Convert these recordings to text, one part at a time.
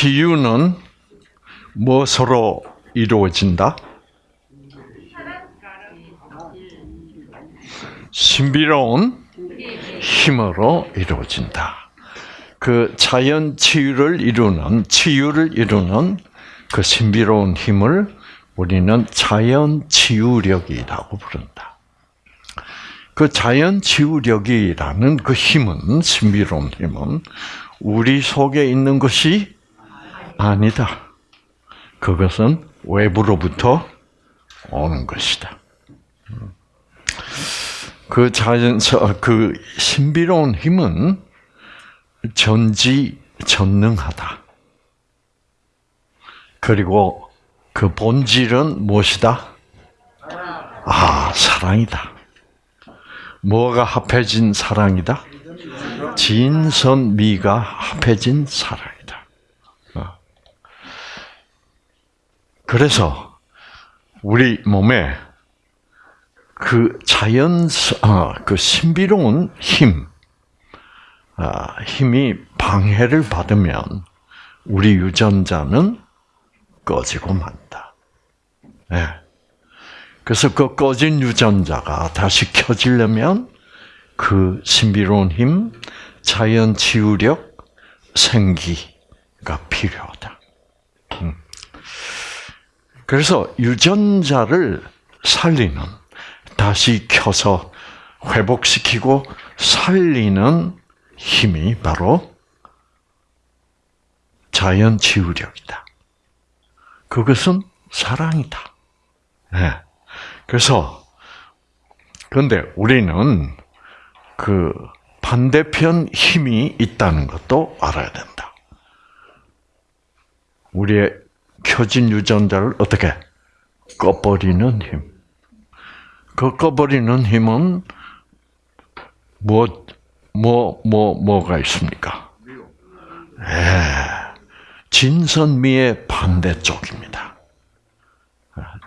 치유는 무엇으로 이루어진다? 신비로운 힘으로 이루어진다. 그 자연 치유를 이루는 치유를 이루는 그 신비로운 힘을 우리는 자연 치유력이라고 부른다. 그 자연 치유력이라는 그 힘은 신비로운 힘은 우리 속에 있는 것이 아니다. 그것은 외부로부터 오는 것이다. 그 자연 그 신비로운 힘은 전지 전능하다. 그리고 그 본질은 무엇이다? 아, 사랑이다. 뭐가 합해진 사랑이다? 진선미가 합해진 사랑이다. 어. 그래서 우리 몸에 그 자연, 어, 그 신비로운 힘, 아, 힘이 방해를 받으면 우리 유전자는 꺼지고 만다. 네. 그래서 그 꺼진 유전자가 다시 켜지려면 그 신비로운 힘, 자연 치유력, 생기가 필요하다. 음. 그래서 유전자를 살리는, 다시 켜서 회복시키고 살리는 힘이 바로 자연 치유력이다. 그것은 사랑이다. 네. 그래서 그런데 우리는 그 반대편 힘이 있다는 것도 알아야 된다. 우리의 켜진 유전자를 어떻게 꺼버리는 힘. 그 꺼버리는 힘은 뭐, 뭐, 뭐, 뭐가 있습니까? 예. 진선미의 반대쪽입니다.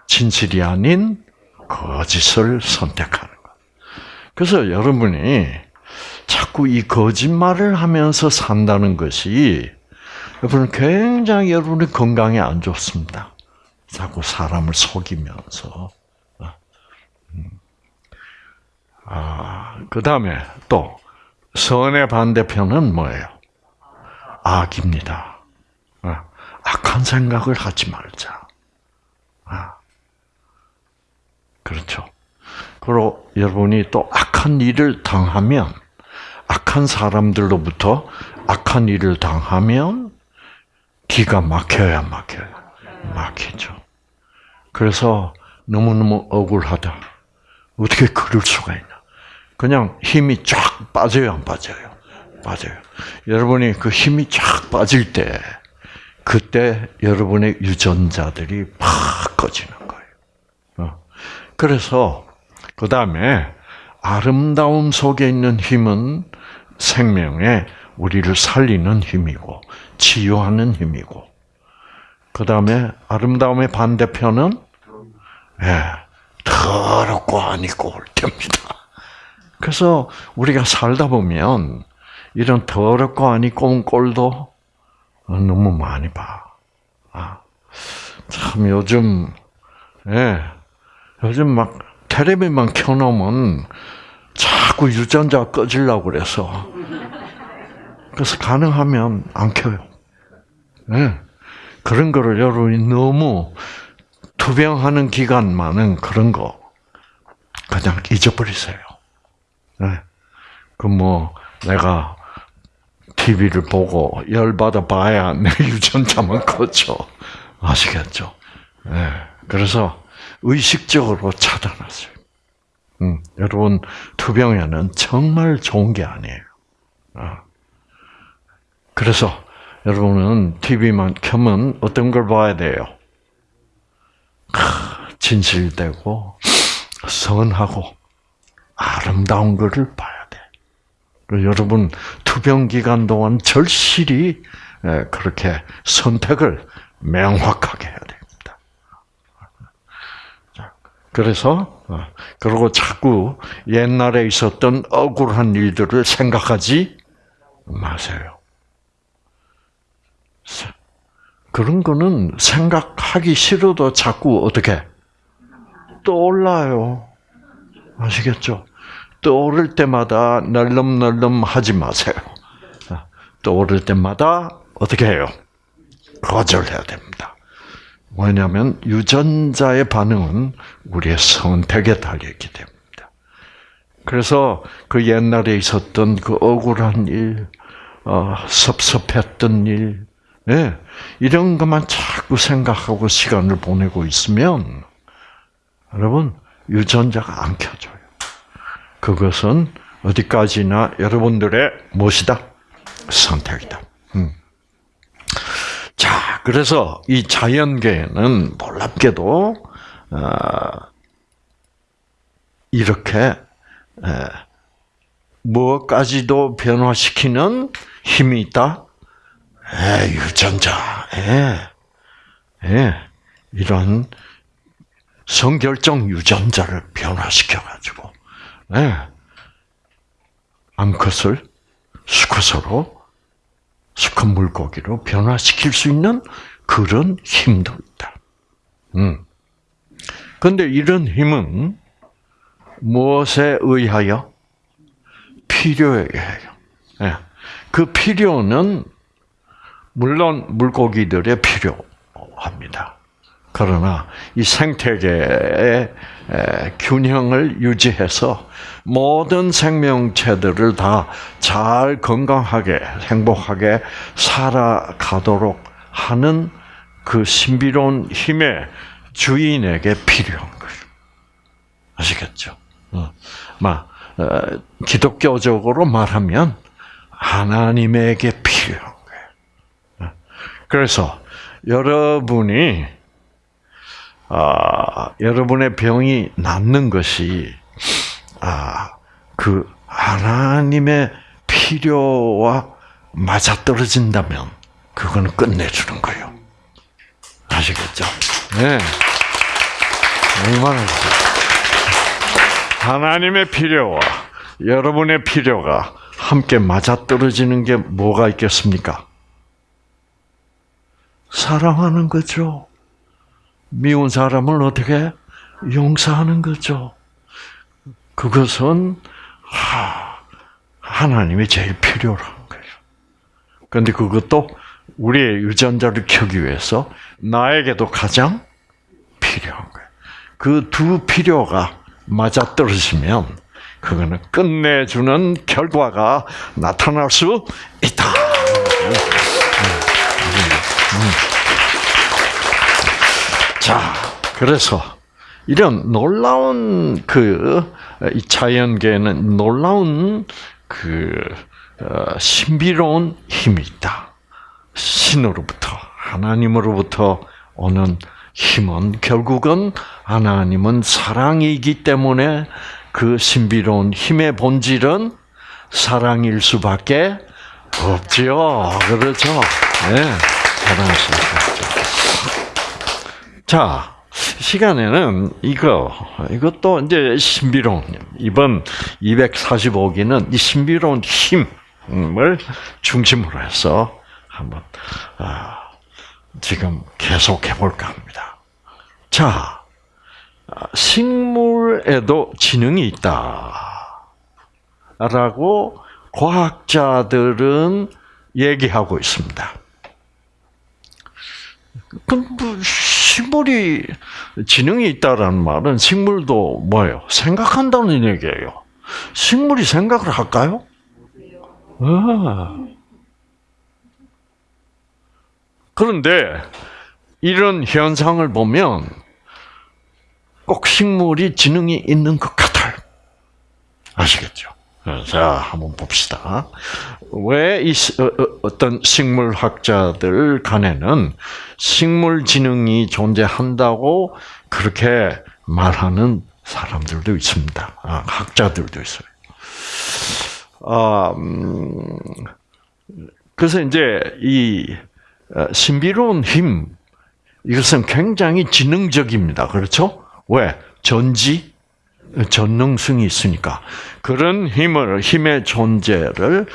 진실이 아닌 거짓을 선택하는 것. 그래서 여러분이 자꾸 이 거짓말을 하면서 산다는 것이 여러분 굉장히 여러분의 건강에 안 좋습니다. 자꾸 사람을 속이면서. 음. 아, 그 다음에 또 선의 반대편은 뭐예요? 악입니다. 아, 악한 생각을 하지 말자. 아, 그렇죠. 그리고 여러분이 또 악한 일을 당하면, 악한 사람들로부터 악한 일을 당하면, 기가 막혀야 막혀요. 막히죠. 그래서 너무너무 억울하다. 어떻게 그럴 수가 있나. 그냥 힘이 쫙 빠져요, 안 빠져요? 빠져요. 여러분이 그 힘이 쫙 빠질 때, 그때 여러분의 유전자들이 팍 꺼지는 거예요. 어. 그래서, 그 다음에, 아름다움 속에 있는 힘은 생명에 우리를 살리는 힘이고, 치유하는 힘이고, 그 다음에 아름다움의 반대편은, 예, 더럽고 아니고 올 때입니다. 그래서 우리가 살다 보면 이런 더럽고 아니고 온 꼴도 너무 많이 봐. 아, 참 요즘 예, 요즘 막 텔레비만 켜놓으면 자꾸 유전자 꺼지려고 그래서 그래서 가능하면 안 켜요. 예, 그런 거를 여러분이 너무 투병하는 기간만은 그런 거 그냥 잊어버리세요. 네. 그뭐 내가 TV를 보고 열 받아 봐야 내 유전자만 커져 아시겠죠? 네. 그래서 의식적으로 차단하세요. 음, 여러분 투병에는 정말 좋은 게 아니에요. 어. 그래서 여러분은 TV만 켜면 어떤 걸 봐야 돼요? 진실되고 선하고 아름다운 것을 봐야 돼. 여러분 투병 기간 동안 절실히 그렇게 선택을 명확하게 해야 됩니다. 그래서 어, 그리고 자꾸 옛날에 있었던 억울한 일들을 생각하지 마세요. 그런 거는 생각하기 싫어도 자꾸 어떻게 떠올라요. 아시겠죠? 떠오를 때마다 널름널름 하지 마세요. 떠오를 때마다 어떻게 해요? 거절해야 됩니다. 왜냐하면 유전자의 반응은 우리의 선택에 달려있기 때문입니다. 그래서 그 옛날에 있었던 그 억울한 일, 어, 섭섭했던 일, 예, 이런 것만 자꾸 생각하고 시간을 보내고 있으면 여러분 유전자가 안 켜져요. 그것은 어디까지나 여러분들의 무엇이다? 선택이다. 음. 자, 그래서 이 자연계에는 놀랍게도 어, 이렇게 에, 무엇까지도 변화시키는 힘이 있다. 에, 유전자, 에, 에, 이런 성결정 유전자를 변화시켜가지고, 에, 암컷을 수컷으로, 수컷 물고기로 변화시킬 수 있는 그런 힘도 있다. 음. 근데 이런 힘은 무엇에 의하여? 필요에 의하여. 예. 그 필요는 물론 물고기들의 필요합니다. 그러나 이 생태계의 균형을 유지해서 모든 생명체들을 다 잘 건강하게 행복하게 살아가도록 하는 그 신비로운 힘의 주인에게 필요한 거죠. 아시겠죠? 어. 막 어, 기독교적으로 말하면 하나님에게. 어. 그래서 여러분이 아, 여러분의 병이 낫는 것이 아, 그 하나님의 필요와 맞아떨어진다면 그거는 끝내주는 거예요. 아시겠죠? 네. 얼마나 하나님의 필요와 여러분의 필요가 함께 맞아떨어지는 게 뭐가 있겠습니까? 사랑하는 거죠. 미운 사람을 어떻게 용서하는 거죠. 그것은 하나님이 제일 필요한 거예요. 그런데 그것도 우리의 유전자를 켜기 위해서 나에게도 가장 필요한 거예요. 그 두 필요가 맞아떨어지면 그거는 끝내주는 결과가 나타날 수 있다. 자, 그래서 이런 놀라운 그 자연계에는 놀라운 그 어, 신비로운 힘이 있다. 신으로부터 하나님으로부터 오는 힘은 결국은 하나님은 사랑이기 때문에 그 신비로운 힘의 본질은 사랑일 수밖에 없지요. 그렇죠? 네, 수밖에 자, 시간에는 이거, 이것도 이제 신비로운, 이번 245기는 이 신비로운 힘을 중심으로 해서 한번, 아, 지금 계속 해볼까 합니다. 자, 식물에도 지능이 있다. 라고 과학자들은 얘기하고 있습니다. 뭐 식물이 지능이 있다라는 말은 식물도 뭐예요? 생각한다는 얘기예요. 식물이 생각을 할까요? 아. 그런데 이런 현상을 보면 꼭 식물이 지능이 있는 것 같아요. 아시겠죠? 자, 한번 봅시다. 왜이 어, 어, 어떤 식물학자들 간에는 식물 지능이 존재한다고 그렇게 말하는 사람들도 있습니다. 아, 학자들도 있어요. 아, 음, 그래서 이제 이 어, 신비로운 힘 이것은 굉장히 지능적입니다. 그렇죠? 왜? 전지 전능성이 있으니까 그런 힘을 힘의 존재를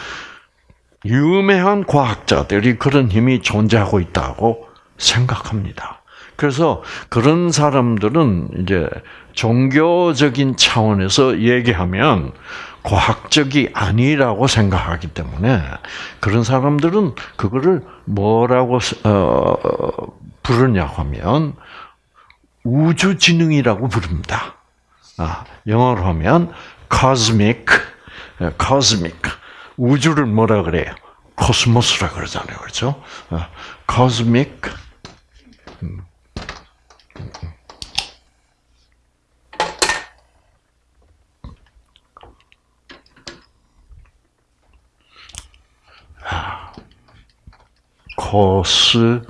유명한 과학자들이 그런 힘이 존재하고 있다고 생각합니다. 그래서 그런 사람들은 이제 종교적인 차원에서 얘기하면 과학적이 아니라고 생각하기 때문에 그런 사람들은 그거를 뭐라고 어, 부르냐고 하면 우주지능이라고 부릅니다. 아, 영어로 하면 cosmic, cosmic. 우주를 뭐라 그래요? 코스모스라 그러잖아요. 그렇죠? 아, cosmic 코스모스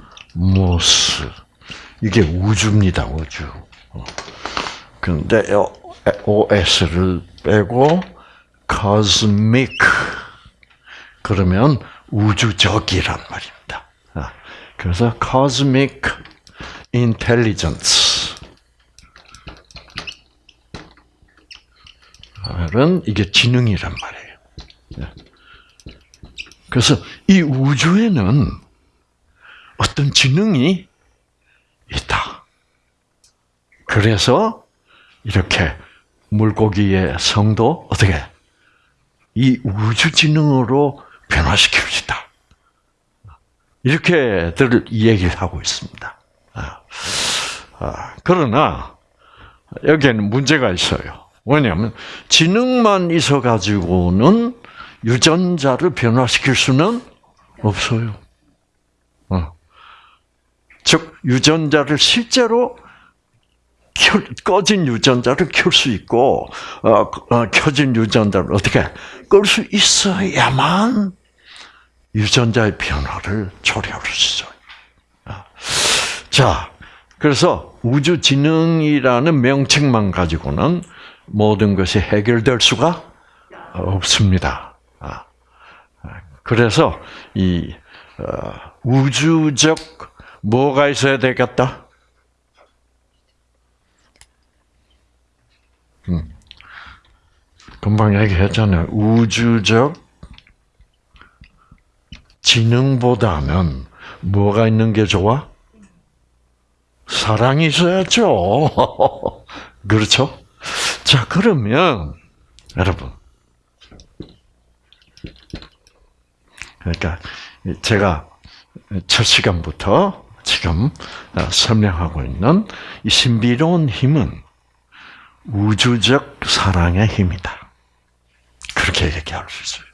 이게 우주입니다. 우주. 그런데 OS를 빼고 cosmic 그러면 우주적이란 말입니다. 아, 그래서 cosmic intelligence 은 이게 지능이란 말이에요. 예. 그래서 이 우주에는 어떤 지능이 있다. 그래서 이렇게 물고기의 성도 어떻게 이 우주 지능으로 변화시킬 수 있다. 이렇게들 얘기를 하고 있습니다. 아, 아, 그러나 여기에는 문제가 있어요. 왜냐하면 지능만 있어 가지고는 유전자를 변화시킬 수는 없어요. 어. 즉 유전자를 실제로 켜, 꺼진 유전자를 켤 수 있고 어, 어, 켜진 유전자를 어떻게 끌 수 있어야만 유전자의 변화를 초래할 수 있어요. 어. 자, 그래서 우주지능이라는 명칭만 가지고는 모든 것이 해결될 수가 없습니다. 아. 그래서 이 어, 우주적 뭐가 있어야 되겠다? 음. 금방 얘기했잖아요. 우주적 지능보다는 뭐가 있는 게 좋아? 사랑이 있어야죠. 그렇죠? 자, 그러면, 여러분. 그러니까, 제가 첫 시간부터 지금 설명하고 있는 이 신비로운 힘은 우주적 사랑의 힘이다. 그렇게 얘기할 수 있어요.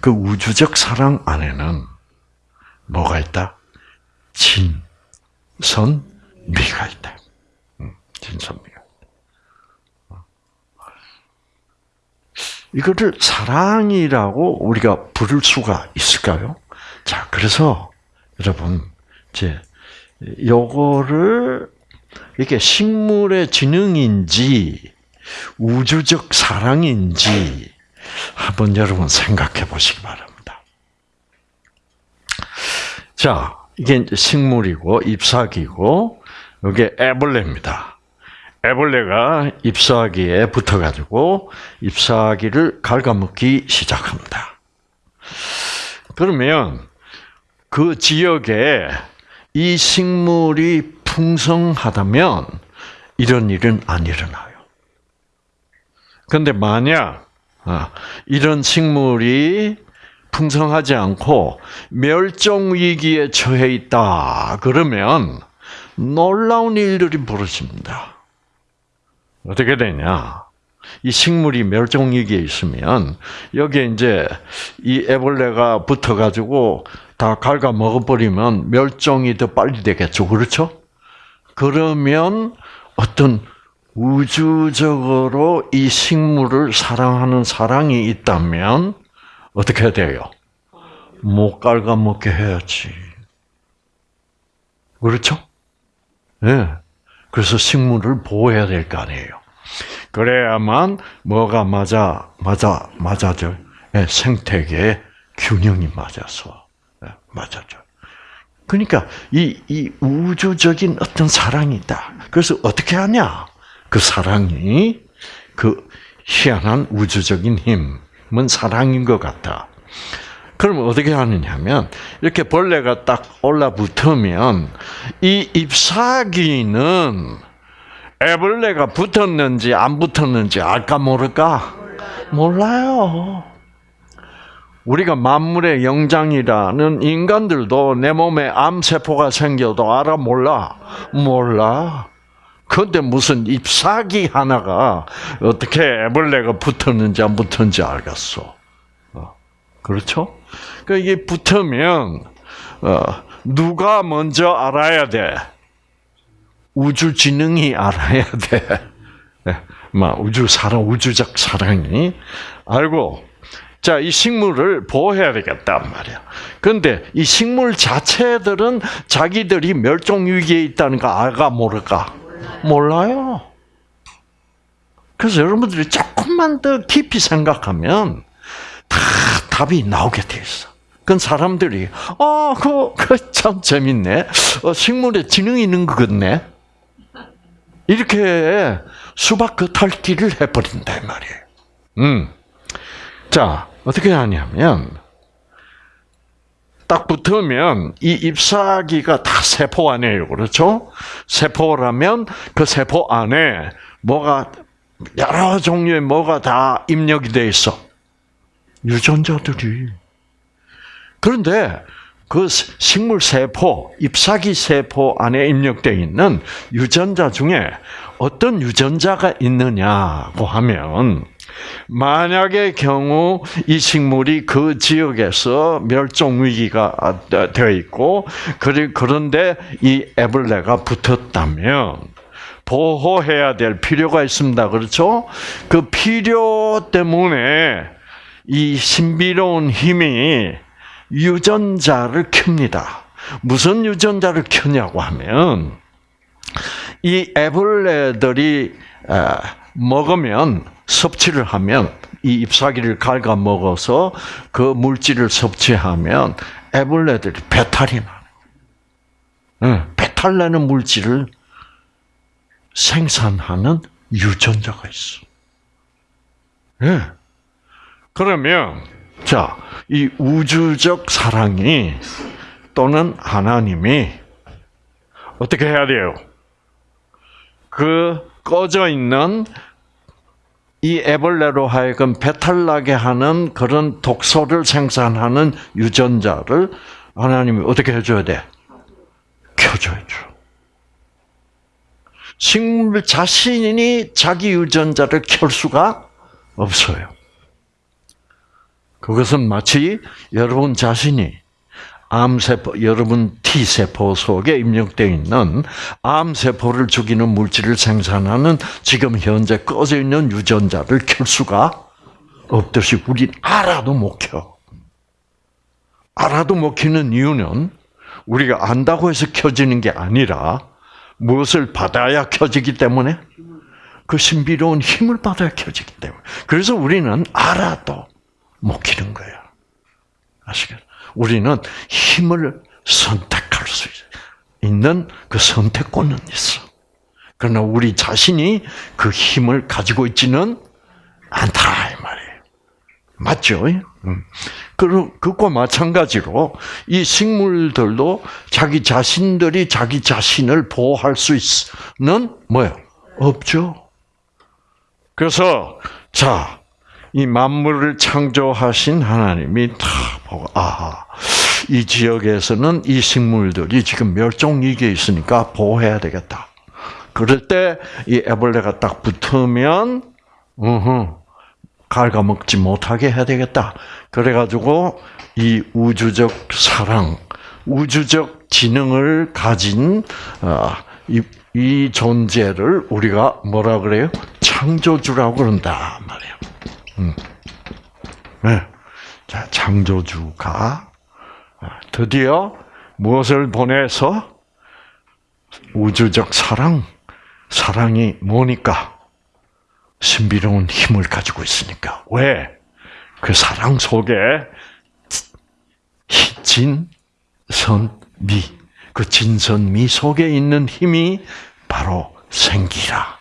그 우주적 사랑 안에는 뭐가 있다? 진, 선, 미가 있다. 진선 미가. 이거를 사랑이라고 우리가 부를 수가 있을까요? 자, 그래서 여러분, 이제 요거를 이게 식물의 지능인지 우주적 사랑인지 한번 여러분 생각해 보시기 바랍니다. 자, 이게 식물이고 잎사귀고 이게 애벌레입니다. 애벌레가 잎사귀에 붙어가지고 잎사귀를 갉아먹기 시작합니다. 그러면 그 지역에 이 식물이 풍성하다면 이런 일은 안 일어나요. 그런데 만약 아, 이런 식물이 풍성하지 않고 멸종 위기에 처해 있다 그러면 놀라운 일들이 벌어집니다. 어떻게 되냐? 이 식물이 멸종 위기에 있으면 여기에 이제 이 애벌레가 붙어 가지고 다 갉아 먹어 버리면 멸종이 더 빨리 되겠죠, 그렇죠? 그러면 어떤 우주적으로 이 식물을 사랑하는 사랑이 있다면 어떻게 돼요? 못 갉아먹게 해야지. 그렇죠? 예. 네. 그래서 식물을 보호해야 될 거 아니에요. 그래야만 뭐가 맞아 맞아 맞아져 네, 생태계 균형이 맞아서 네, 맞아져. 그러니까 이, 이 우주적인 어떤 사랑이 있다. 그래서 어떻게 하냐? 그 사랑이 그 희한한 우주적인 힘은 사랑인 것 같다. 그럼 어떻게 하느냐면 이렇게 벌레가 딱 올라붙으면 이 잎사귀는 애벌레가 붙었는지 안 붙었는지 알까 모를까? 몰라요. 우리가 만물의 영장이라는 인간들도 내 몸에 암세포가 생겨도 알아 몰라? 몰라. 근데 무슨 잎사귀 하나가 어떻게 애벌레가 붙었는지 안 붙었는지 알겠어. 어, 그렇죠? 그 이게 붙으면 어, 누가 먼저 알아야 돼? 우주 지능이 알아야 돼. 네, 막 우주 사랑, 우주적 사랑이 알고 자, 이 식물을 보호해야 되겠단 말이야. 그런데 이 식물 자체들은 자기들이 멸종 위기에 있다는 거 알까 모를까? 몰라요. 그래서 여러분들이 조금만 더 깊이 생각하면 다 답이 나오게 돼 있어. 그건 사람들이 아, 그거 참 재밌네. 어, 식물에 지능이 있는 것 같네. 이렇게 수박 겉핥기를 해버린다 말이에요. 음. 자, 어떻게 하냐면 딱 붙으면 이 잎사귀가 다 세포 안에요. 그렇죠? 세포라면 그 세포 안에 뭐가 여러 종류의 뭐가 다 입력이 돼 있어. 유전자들이. 그런데 그 식물 세포, 잎사귀 세포 안에 입력되어 있는 유전자 중에 어떤 유전자가 있느냐고 하면 만약의 경우 이 식물이 그 지역에서 멸종 위기가 되어 있고 그런데 이 애벌레가 붙었다면 보호해야 될 필요가 있습니다. 그렇죠? 그 필요 때문에 이 신비로운 힘이 유전자를 켭니다. 무슨 유전자를 켜냐고 하면 이 애벌레들이 먹으면 섭취를 하면 이 잎사귀를 갉아 먹어서 그 물질을 섭취하면 애벌레들이 배탈이 나. 응, 배탈 내는 물질을 생산하는 유전자가 있어. 예. 네. 그러면 자, 이 우주적 사랑이 또는 하나님이 어떻게 해야 돼요? 그 꺼져 있는 이 애벌레로 하여금 배탈나게 하는 그런 독소를 생산하는 유전자를 하나님이 어떻게 해줘야 돼? 켜줘야죠. 식물 자신이 자기 유전자를 켤 수가 없어요. 그것은 마치 여러분 자신이 암세포, 여러분 T세포 속에 입력되어 있는 암세포를 죽이는 물질을 생산하는 지금 현재 꺼져 있는 유전자를 켤 수가 없듯이 우리 알아도 못 켜. 알아도 못 켜는 이유는 우리가 안다고 해서 켜지는 게 아니라 무엇을 받아야 켜지기 때문에 그 신비로운 힘을 받아야 켜지기 때문에. 그래서 우리는 알아도 못 켜는 거야. 아시겠죠? 우리는 힘을 선택할 수 있는 그 선택권은 있어. 그러나 우리 자신이 그 힘을 가지고 있지는 않다 이 말이에요. 맞죠? 음. 그것과 마찬가지로 이 식물들도 자기 자신들이 자기 자신을 보호할 수 있는 뭐요? 없죠. 그래서 자 이 만물을 창조하신 하나님이 다 보고 아하 이 지역에서는 이 식물들이 지금 멸종 위기에 있으니까 보호해야 되겠다. 그럴 때 이 애벌레가 딱 붙으면 으흠 갉아먹지 못하게 해야 되겠다. 그래가지고 이 우주적 사랑, 우주적 지능을 가진 어, 이, 이 존재를 우리가 뭐라 그래요? 창조주라고 그런다 말이에요. 음. 네. 자, 창조주가 드디어 무엇을 보내서 우주적 사랑, 사랑이 뭐니까? 신비로운 힘을 가지고 있으니까. 왜? 그 사랑 속에 진, 선, 미. 그 진선 미 속에 있는 힘이 바로 생기라.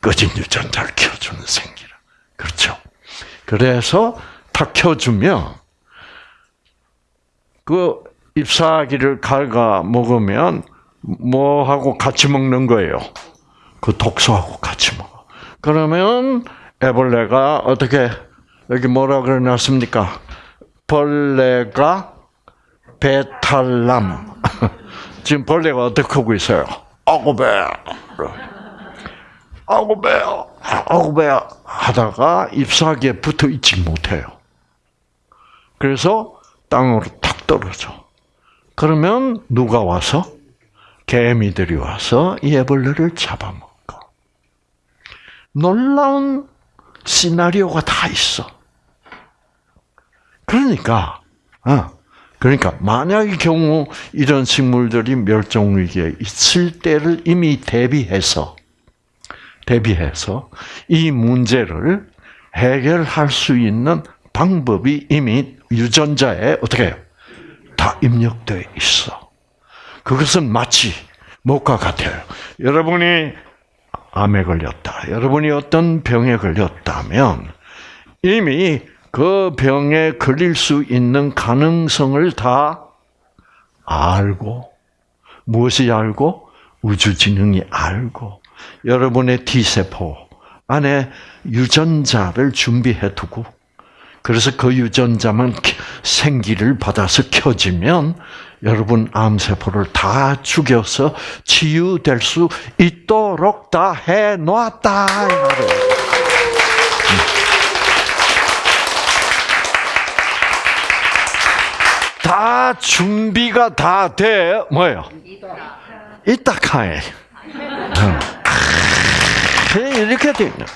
꺼진 유전자를 켜주는 생기라. 그렇죠? 그래서 탁 켜주면 그 잎사귀를 갉아 먹으면 뭐하고 같이 먹는 거예요? 그 독소하고 같이 먹어. 그러면 애벌레가 어떻게 여기 뭐라 그래놨습니까? 벌레가 배탈남. 지금 벌레가 어떻게 하고 있어요? 아고 배. 아고 배. 아고 배 하다가 잎사귀에 붙어 있지 못해요. 그래서 땅으로 탁 떨어져. 그러면 누가 와서 개미들이 와서 이 애벌레를 잡아먹어. 놀라운 시나리오가 다 있어. 그러니까, 어, 그러니까 만약의 경우 이런 식물들이 멸종 위기에 있을 때를 이미 대비해서 대비해서 이 문제를 해결할 수 있는 방법이 이미 유전자에 어떻게 해요? 다 입력되어 있어. 그것은 마치 뭐가 같아요. 여러분이 암에 걸렸다. 여러분이 어떤 병에 걸렸다면 이미 그 병에 걸릴 수 있는 가능성을 다 알고 무엇이 알고 우주지능이 알고 여러분의 T세포 안에 유전자를 준비해 두고 그래서 그 유전자만 생기를 받아서 켜지면 여러분 암세포를 다 죽여서 치유될 수 있도록 다 해놨다. 다 준비가 다 돼, 뭐예요? 이따 카에. 이렇게 돼 있는.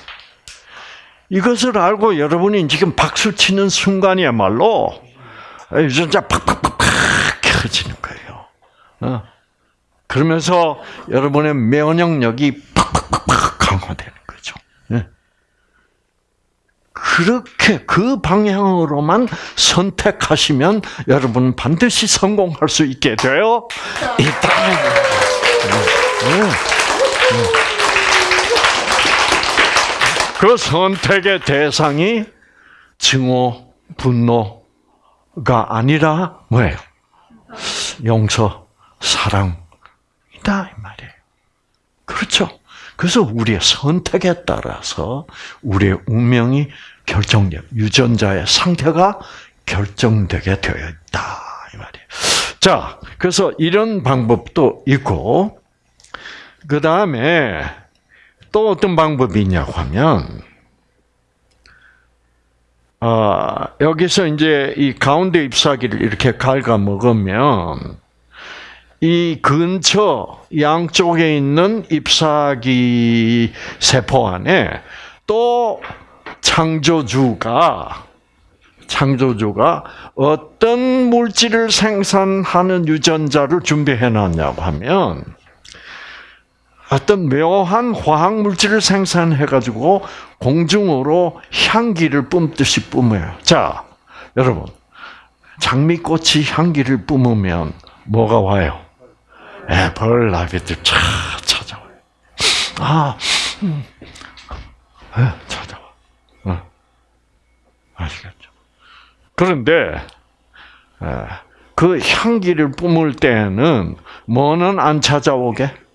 이것을 알고 여러분이 지금 박수 치는 순간이야말로 유전자 팍팍팍팍 켜지는 거예요. 어? 그러면서 여러분의 면역력이 팍팍팍팍 강화되는 거죠. 예. 그렇게 그 방향으로만 선택하시면 여러분 반드시 성공할 수 있게 되어 있다. 그 선택의 대상이 증오, 분노가 아니라 뭐예요? 용서, 사랑이다 이 말이에요. 그렇죠. 그래서 우리의 선택에 따라서 우리의 운명이 결정돼 유전자의 상태가 결정되게 되어 있다 이 말이에요. 자, 그래서 이런 방법도 있고 그 다음에 또 어떤 방법이 있냐고 하면, 어, 여기서 이제 이 가운데 잎사귀를 이렇게 갉아 먹으면, 이 근처 양쪽에 있는 잎사귀 세포 안에 또 창조주가 창조주가 어떤 물질을 생산하는 유전자를 준비해 놨냐고 하면 어떤 묘한 화학 물질을 생산해 가지고 공중으로 향기를 뿜듯이 뿜어요. 자, 여러분, 장미꽃이 향기를 뿜으면 뭐가 와요? 예, 벌나비들 차 찾아와요. 아, 음. 예, 찾아와. 어. 아시겠죠? 그런데 예, 그 향기를 뿜을 때는 뭐는 안 찾아오게?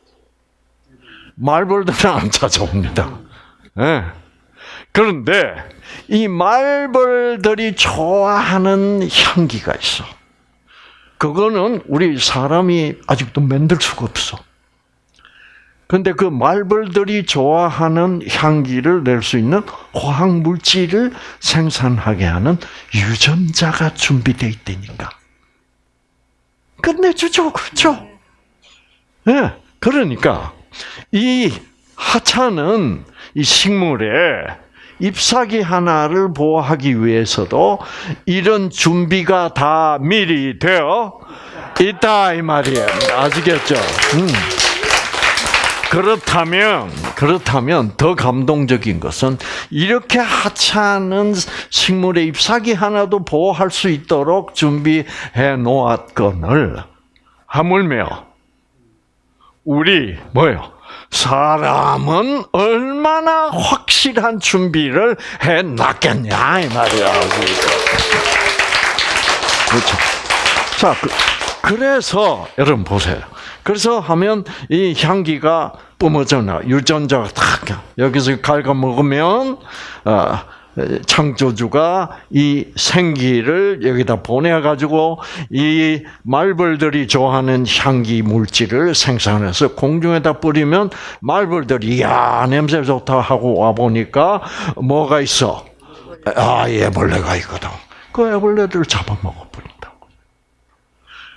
말벌들은 안 찾아옵니다. 네. 그런데 이 말벌들이 좋아하는 향기가 있어. 그거는 우리 사람이 아직도 만들 수가 없어. 근데 그 말벌들이 좋아하는 향기를 낼 수 있는 화학 물질을 생산하게 하는 유전자가 준비되어 있다니까. 끝내주죠, 그렇죠? 예. 네. 그러니까 이 하찮은 이 식물에 잎사귀 하나를 보호하기 위해서도 이런 준비가 다 미리 되어 있다 이 말이에요. 아시겠죠? 음. 그렇다면 그렇다면 더 감동적인 것은 이렇게 하찮은 식물의 잎사귀 하나도 보호할 수 있도록 준비해 놓았건을 하물며 우리 뭐요? 사람은 얼마나 확실한 준비를 해 놨겠냐 이 말이야. 그렇죠. 자, 그, 래서 여러분 보세요. 그래서 하면 이 향기가 뿜어져 나 유전자가 탁 여기서 갉아 먹으면 어, 창조주가 이 생기를 여기다 보내가지고 이 말벌들이 좋아하는 향기 물질을 생산해서 공중에다 뿌리면 말벌들이 야 냄새 좋다 하고 와 보니까 뭐가 있어? 아 애벌레가 있거든. 그 애벌레들을 잡아먹어 버린다고.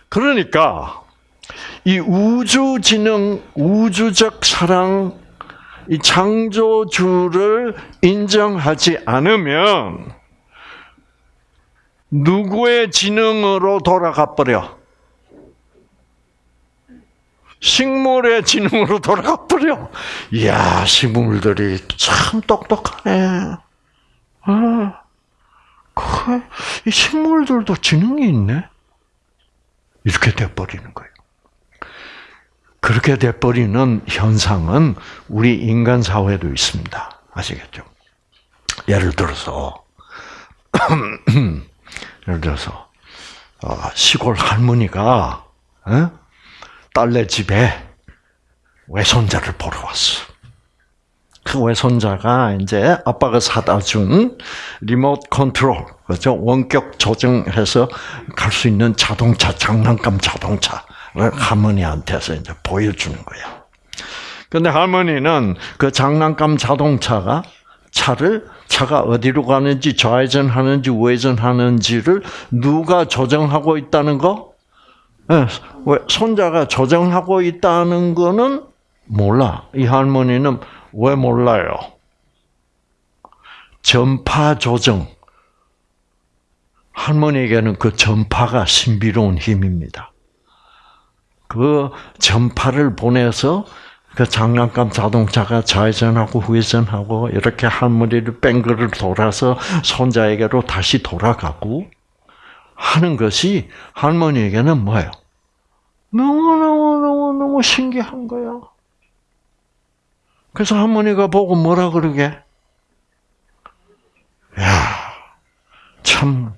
그러니까 이 우주 지능, 우주적 사랑 이 창조주를 인정하지 않으면 누구의 지능으로 돌아가 버려? 식물의 지능으로 돌아가 버려. 이야, 식물들이 참 똑똑하네. 아, 그이 식물들도 지능이 있네. 이렇게 돼버리는 거예요. 그렇게 돼버리는 현상은 우리 인간 사회도 있습니다. 아시겠죠? 예를 들어서 예를 들어서 어, 시골 할머니가 어? 딸네 집에 외손자를 보러 왔어. 그 외손자가 이제 아빠가 사다 준 리모트 컨트롤, 그죠? 원격 조정해서 갈 수 있는 자동차, 장난감 자동차. 할머니한테서 이제 보여주는 거야. 근데 할머니는 그 장난감 자동차가 차를 차가 어디로 가는지 좌회전하는지 우회전하는지를 누가 조정하고 있다는 거? 네, 손자가 조정하고 있다는 거는 몰라. 이 할머니는 왜 몰라요? 전파 조정. 할머니에게는 그 전파가 신비로운 힘입니다. 그 전파를 보내서 그 장난감 자동차가 좌회전하고 후회전하고 이렇게 할머니를 뺑글을 돌아서 손자에게로 다시 돌아가고 하는 것이 할머니에게는 뭐예요? 너무너무너무너무 신기한 거야. 그래서 할머니가 보고 뭐라 그러게? 야, 참,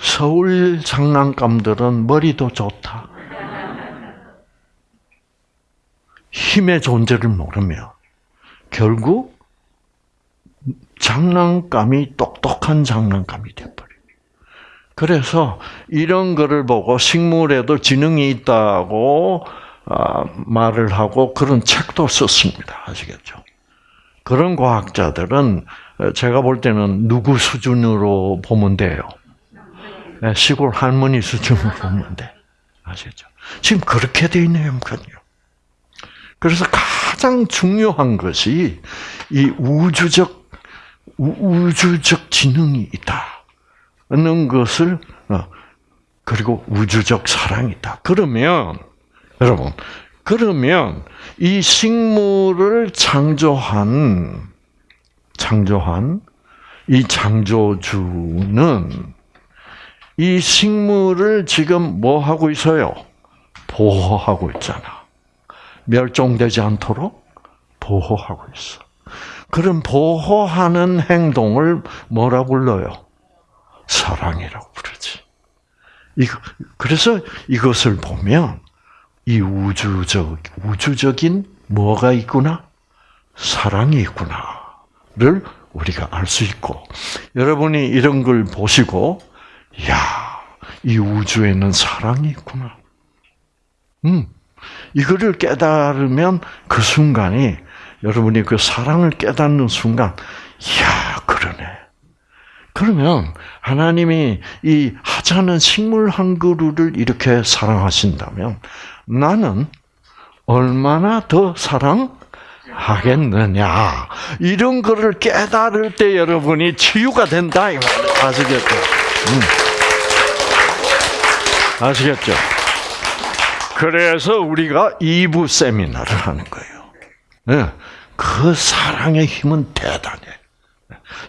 서울 장난감들은 머리도 좋다. 힘의 존재를 모르며 결국 장난감이 똑똑한 장난감이 되버려요. 그래서 이런 거를 보고 식물에도 지능이 있다고 아, 말을 하고 그런 책도 썼습니다. 아시겠죠? 그런 과학자들은 제가 볼 때는 누구 수준으로 보면 돼요? 네, 시골 할머니 수준으로 보면 돼. 아시겠죠? 지금 그렇게 돼 있네요, 그래서 가장 중요한 것이 이 우주적 우주적 지능이 있다는 것을 어, 그리고 우주적 사랑이다. 그러면 여러분 그러면 이 식물을 창조한 창조한 이 창조주는 이 식물을 지금 뭐 하고 있어요? 보호하고 있잖아. 멸종되지 않도록 보호하고 있어. 그런 보호하는 행동을 뭐라 불러요? 사랑이라고 부르지. 이거, 그래서 이것을 보면 이 우주적, 우주적인 뭐가 있구나? 사랑이 있구나를 우리가 알 수 있고, 여러분이 이런 걸 보시고, 야, 이 우주에는 사랑이 있구나. 음, 이거를 깨달으면 그 순간이 여러분이 그 사랑을 깨닫는 순간, 야 그러네. 그러면 하나님이 이 하찮은 식물 한 그루를 이렇게 사랑하신다면 나는 얼마나 더 사랑하겠느냐. 이런 거를 깨달을 때 여러분이 치유가 된다. 아시겠죠? 음. 아시겠죠? 그래서 우리가 2부 세미나를 하는 거예요. 네. 그 사랑의 힘은 대단해.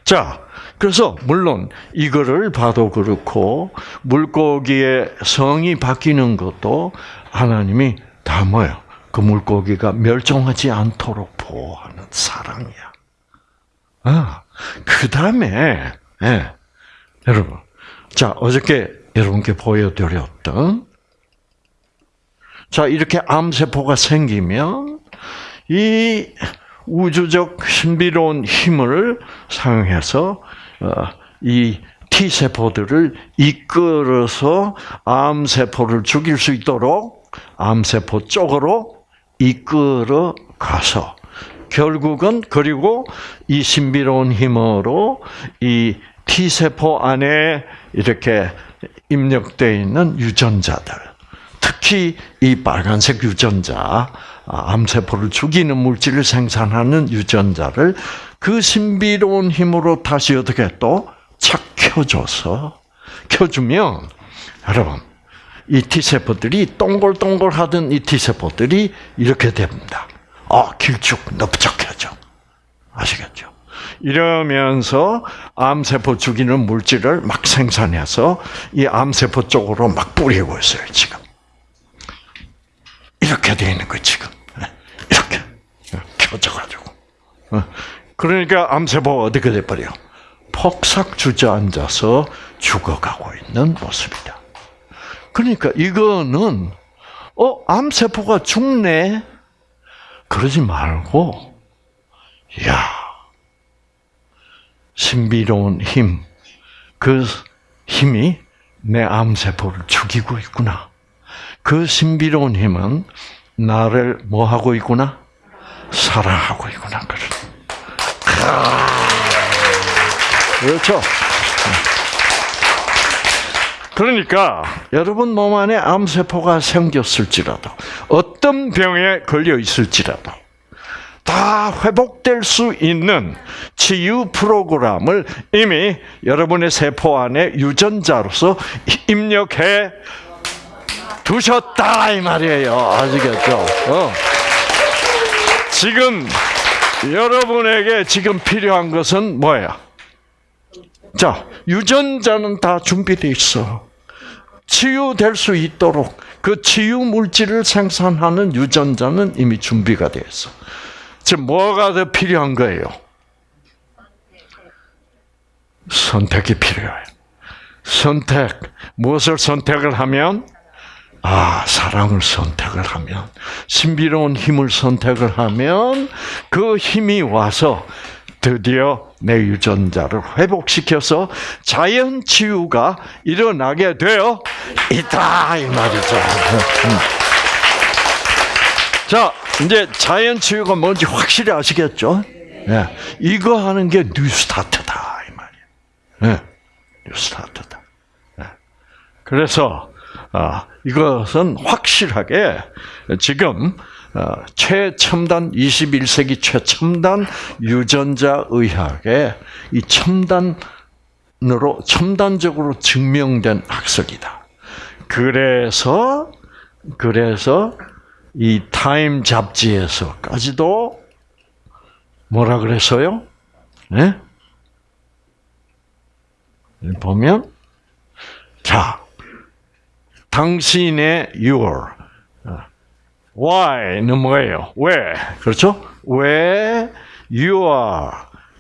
자, 그래서 물론 이거를 봐도 그렇고 물고기의 성이 바뀌는 것도 하나님이 다 뭐예요? 그 물고기가 멸종하지 않도록 보호하는 사랑이야. 아, 그 다음에 예, 여러분, 자 어저께 여러분께 보여드렸던 자 이렇게 암세포가 생기면 이 우주적 신비로운 힘을 사용해서 어, 이 T 세포들을 이끌어서 암 세포를 죽일 수 있도록 암 세포 쪽으로 이끌어 가서 결국은 그리고 이 신비로운 힘으로 이 T 세포 안에 이렇게 입력되어 있는 유전자들, 특히 이 빨간색 유전자, 암세포를 죽이는 물질을 생산하는 유전자를 그 신비로운 힘으로 다시 어떻게 또 착 켜줘서 켜주면 여러분 이 T세포들이 동글동글 하던 이 T세포들이 이렇게 됩니다. 아, 길쭉 넓적해져. 아시겠죠? 이러면서 암세포 죽이는 물질을 막 생산해서 이 암세포 쪽으로 막 뿌리고 있어요, 지금. 이렇게 돼 있는 거 지금. 이렇게. 켜져가지고. 어. 그러니까 암세포가 어떻게 돼 버려? 폭삭 주저앉아서 죽어가고 있는 모습이다. 그러니까 이거는 어 암세포가 죽네 그러지 말고 야 신비로운 힘 그 힘이 내 암세포를 죽이고 있구나. 그 신비로운 힘은 나를 뭐 하고 있구나? 사랑하고 있구나. 그렇죠. 그러니까 여러분 몸 안에 암세포가 생겼을지라도 어떤 병에 걸려 있을지라도 다 회복될 수 있는 치유 프로그램을 이미 여러분의 세포 안에 유전자로서 입력해 두셨다 이 말이에요. 아시겠죠? 어. 지금 여러분에게 지금 필요한 것은 뭐예요? 자, 유전자는 다 준비되어 있어. 치유될 수 있도록 그 치유 물질을 생산하는 유전자는 이미 준비가 되어 있어. 지금 뭐가 더 필요한 거예요? 선택이 필요해요. 선택. 무엇을 선택을 하면? 아, 사랑을 선택을 하면, 신비로운 힘을 선택을 하면, 그 힘이 와서 드디어 내 유전자를 회복시켜서 자연 치유가 일어나게 되어 있다 이 말이죠. 자, 이제 자연 치유가 뭔지 확실히 아시겠죠? 네. 이거 하는 게 뉴스타트다 이 말이에요. 네. 뉴스타트다. 네. 그래서 아, 이것은 확실하게 지금 어, 최첨단 21세기 최첨단 유전자 의학의 이 첨단으로 첨단적으로 증명된 학설이다. 그래서 그래서 이 타임 잡지에서까지도 뭐라 그랬어요? 네? 보면 자 당신의 your why는 뭐예요? 왜? 그렇죠? 왜 you are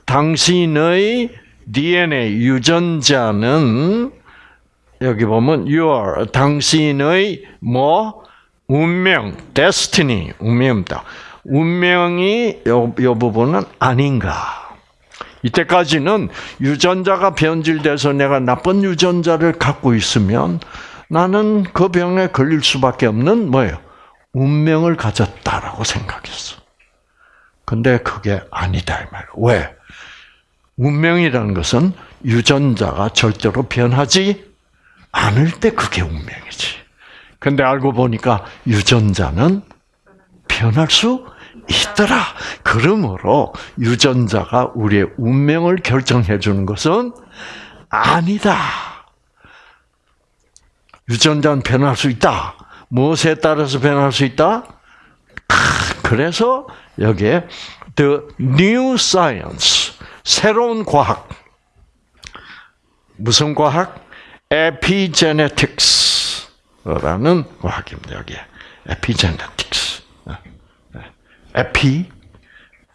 당신의 DNA 유전자는 여기 보면 you are 당신의 뭐 운명 destiny 운명입니다. 운명이 요, 요 부분은 아닌가? 이때까지는 유전자가 변질돼서 내가 나쁜 유전자를 갖고 있으면 나는 그 병에 걸릴 수밖에 없는 뭐예요? 운명을 가졌다라고 생각했어. 근데 그게 아니다 이 말. 왜? 운명이라는 것은 유전자가 절대로 변하지 않을 때 그게 운명이지. 근데 알고 보니까 유전자는 변할 수 있더라. 그러므로 유전자가 우리의 운명을 결정해 주는 것은 아니다. 유전자는 변할 수 있다. 무엇에 따라서 변할 수 있다? 그래서 여기에 the new science 새로운 과학 무슨 과학? epigenetics라는 과학입니다. 여기 epigenetics. epi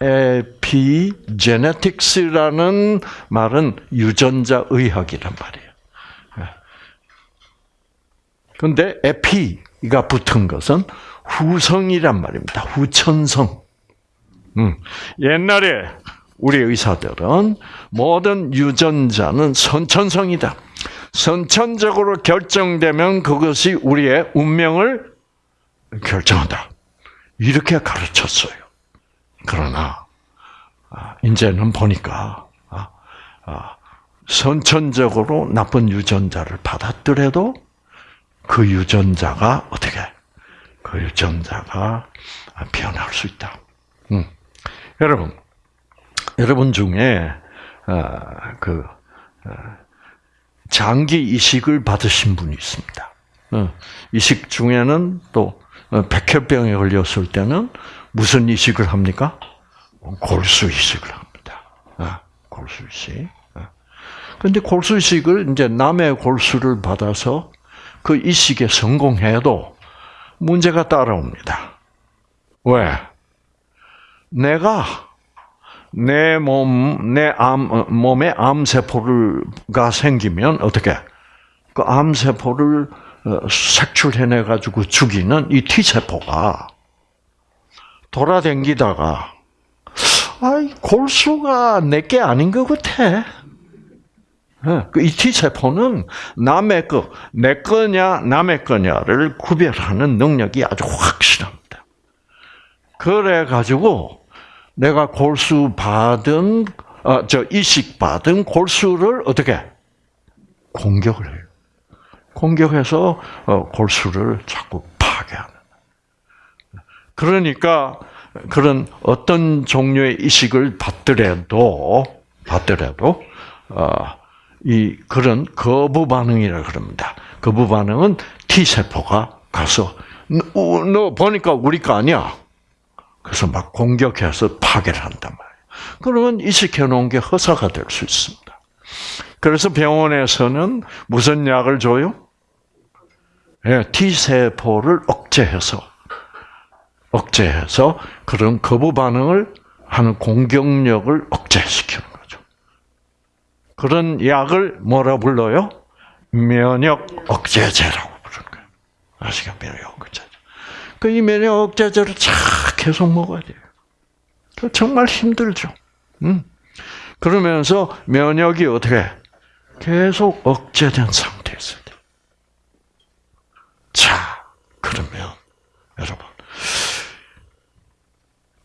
epigenetics라는 말은 유전자 의학이란 말이에요. 근데 에피가 붙은 것은 후성이란 말입니다. 후천성. 음. 옛날에 우리 의사들은 모든 유전자는 선천성이다. 선천적으로 결정되면 그것이 우리의 운명을 결정한다. 이렇게 가르쳤어요. 그러나 아, 이제는 보니까 아, 아, 선천적으로 나쁜 유전자를 받았더라도 그 유전자가 어떻게 그 유전자가 변할 수 있다. 음. 여러분, 여러분 중에 그 장기 이식을 받으신 분이 있습니다. 어, 이식 중에는 또 어, 백혈병에 걸렸을 때는 무슨 이식을 합니까? 골수 이식을 합니다. 어, 골수 이식. 그런데 골수 이식을 이제 남의 골수를 받아서 그 이식에 성공해도 문제가 따라옵니다. 왜? 내가 내 몸, 내 암, 몸에 암세포가 생기면 어떻게? 그 암세포를 어, 색출해내 가지고 죽이는 이 T세포가 돌아댕기다가 아이 골수가 내게 아닌 것 같아. 예, 그이 T세포는 남의 거, 내 거냐, 남의 거냐를 구별하는 능력이 아주 확실합니다. 그래가지고, 내가 골수 받은, 어, 저, 이식 받은 골수를 어떻게? 공격을 해요. 공격해서, 어, 골수를 자꾸 파괴하는. 그러니까, 그런 어떤 종류의 이식을 받더라도, 받더라도, 어, 이 그런 거부 반응이라 그럽니다. 거부 반응은 T 세포가 가서 너, 너 보니까 우리 거 아니야. 그래서 막 공격해서 파괴를 한단 말이에요. 그러면 이식해 놓은 게 허사가 될 수 있습니다. 그래서 병원에서는 무슨 약을 줘요? 예, T 세포를 억제해서 억제해서 그런 거부 반응을 하는 공격력을 거죠. 그런 약을 뭐라 불러요? 면역 억제제라고 부르는 거예요. 아시죠? 면역 억제제. 그 이 면역 억제제를 쫙 계속 먹어야 돼요. 그 정말 힘들죠. 음. 그러면서 면역이 어떻게 계속 억제된 상태에서 돼. 자, 그러면 여러분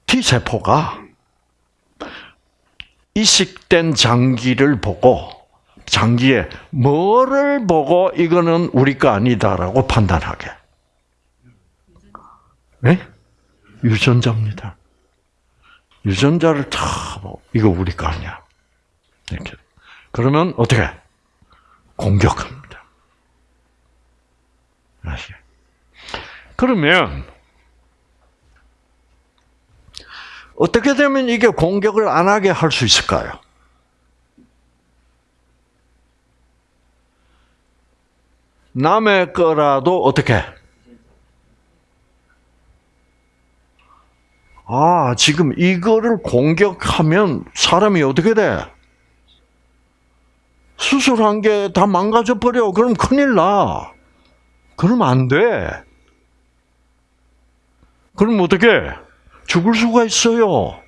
T 세포가 이식된 장기를 보고 장기에 뭐를 보고 이거는 우리 거 아니다라고 판단하게. 네? 유전자입니다. 유전자를 다 뭐, 이거 우리 거 아니야. 이렇게. 그러면 어떻게? 공격합니다. 아시죠? 그러면 어떻게 되면 이게 공격을 안 하게 할 수 있을까요? 남의 거라도 어떻게? 아, 지금 이거를 공격하면 사람이 어떻게 돼? 수술한 게 다 망가져 버려. 그럼 큰일 나. 그럼 안 돼. 그럼 어떻게? 죽을 수가 있어요.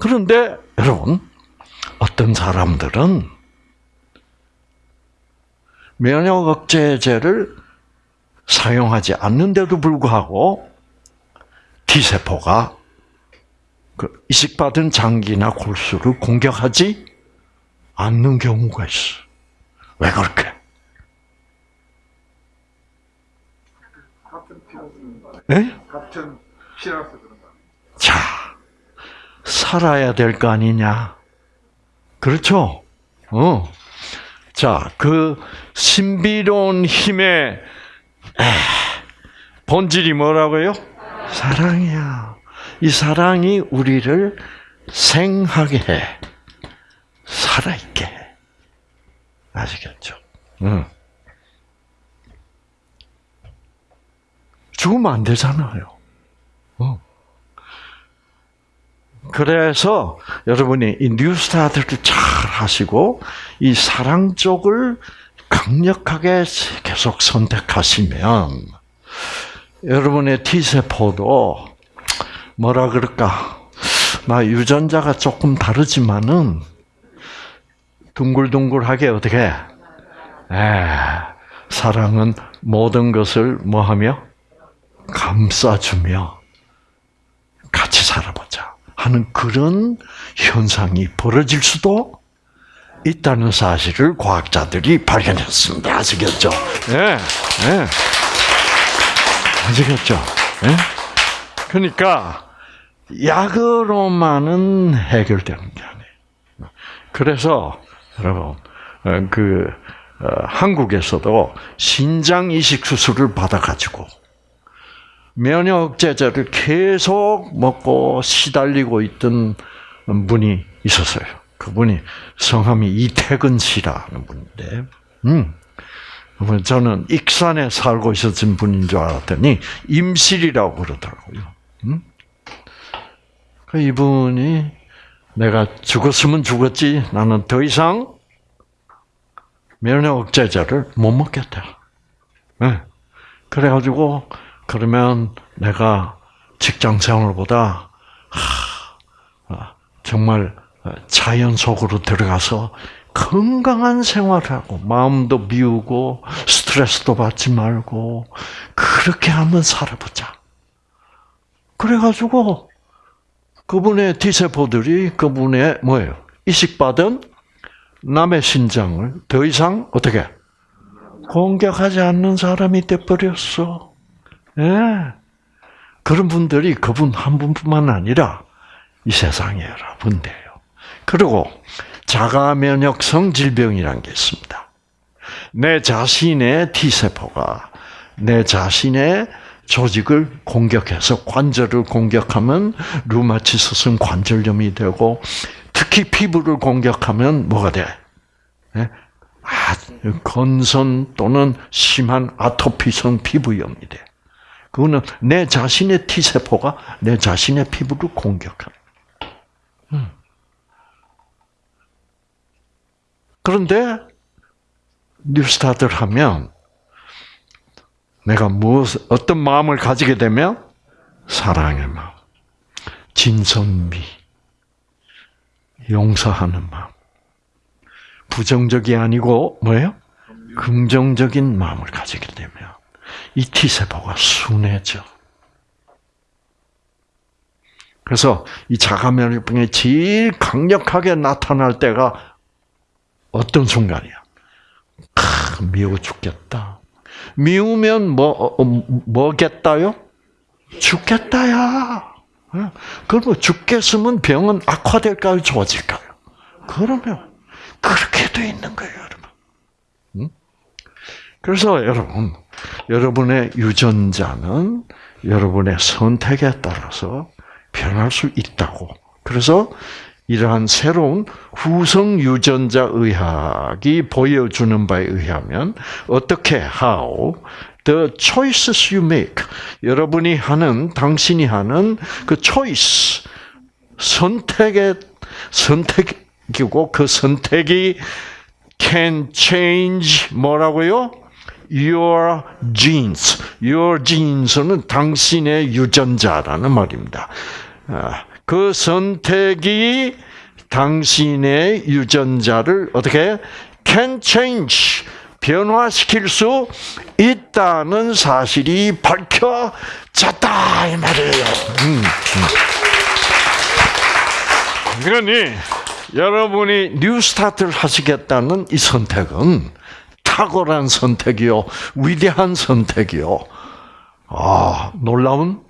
그런데 여러분, 어떤 사람들은 면역 억제제를 사용하지 않는데도 불구하고 T세포가 그 이식받은 장기나 골수를 공격하지 않는 경우가 있어. 왜 그렇게? 네? 같은 피라서 그런 거 자, 살아야 될 거 아니냐? 그렇죠? 어. 자, 그 신비로운 힘의 본질이 뭐라고요? 사랑이야. 이 사랑이 우리를 생하게 해. 살아있게 해. 아시겠죠? 응. 죽으면 안 되잖아요. 어. 그래서 여러분이 이 뉴스타트를 잘 하시고 이 사랑 쪽을 강력하게 계속 선택하시면 여러분의 T세포도 뭐라 그럴까? 나 유전자가 조금 다르지만은 둥글둥글하게 어떻게? 에, 사랑은 모든 것을 뭐하며 감싸주며 같이 살아보자 하는 그런 현상이 벌어질 수도 있다는 사실을 과학자들이 발견했습니다. 아시겠죠? 예, 예. 아시겠죠? 예? 그러니까 약으로만은 해결되는 게 아니에요. 그래서 여러분 어, 그 어, 한국에서도 신장 이식 수술을 받아가지고 면역 억제제를 계속 먹고 시달리고 있던 분이 있었어요. 그분이 성함이 이태근 씨라는 분인데, 음, 저는 익산에 살고 있었던 분인 줄 알았더니 임실이라고 그러더라고요. 음? 그 이분이 내가 죽었으면 죽었지 나는 더 이상 면역 억제제를 못 먹겠다. 네. 그래가지고 그러면 내가 직장 생활보다 하, 정말 자연 속으로 들어가서 건강한 생활하고 마음도 비우고 스트레스도 받지 말고 그렇게 한번 살아보자. 그래가지고 그분의 T세포들이 그분의 뭐예요? 이식받은 남의 신장을 더 이상 어떻게 공격하지 않는 사람이 돼버렸어. 예. 그런 분들이 그분 한 분뿐만 아니라 이 세상에 여러 분들요. 그리고 자가 면역성 질병이라는 게 있습니다. 내 자신의 T세포가 내 자신의 조직을 공격해서 관절을 공격하면 루마티스성 관절염이 되고 특히 피부를 공격하면 뭐가 돼? 예? 아, 건선 또는 심한 아토피성 피부염이 돼. 그거는 내 자신의 T세포가 내 자신의 피부를 공격합니다. 음. 그런데 뉴스타트를 하면 내가 무엇 어떤 마음을 가지게 되면 사랑의 마음, 진선미, 용서하는 마음, 부정적이 아니고 뭐예요? 긍정적인 마음을 가지게 되면 이 T세포가 순해져. 그래서 이 자가면역병이 제일 강력하게 나타날 때가 어떤 순간이야? 아, 미워 죽겠다. 미우면 뭐, 어, 어, 뭐겠다요? 죽겠다야. 그러면 죽겠으면 병은 악화될까요? 좋아질까요? 그러면 그렇게 돼 있는 거예요, 여러분. 그래서 여러분, 여러분의 유전자는 여러분의 선택에 따라서 변할 수 있다고. 그래서 이러한 새로운 후성 유전자 의학이 보여주는 바에 의하면 어떻게 how the choices you make 여러분이 하는 당신이 하는 그 choice 선택의 선택이고 그 선택이 can change 뭐라고요? Your genes. Your genes는 당신의 유전자라는 말입니다. 그 선택이 당신의 유전자를 어떻게 can change 변화시킬 수 있다는 사실이 밝혀졌다 이 말이에요. 음, 음. 그러니 여러분이 뉴스타트를 하시겠다는 이 선택은 탁월한 선택이요, 위대한 선택이요. 아, 놀라운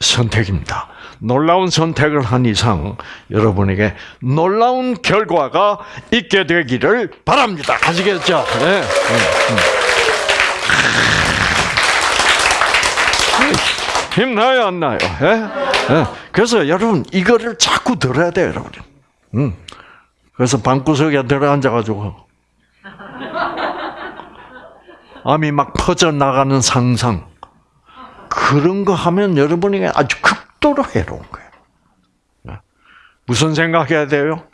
선택입니다. 놀라운 선택을 한 이상 여러분에게 놀라운 결과가 있게 되기를 바랍니다. 아시겠죠? 네. 네. 힘나요, 안 나요? 네? 네. 그래서 여러분 이거를 자꾸 들어야 돼요, 여러분. 음. 그래서 방구석에 들어 앉아가지고 암이 막 퍼져 나가는 상상 그런 거 하면 여러분에게 아주 극도로 해로운 거예요. 무슨 생각해야 돼요?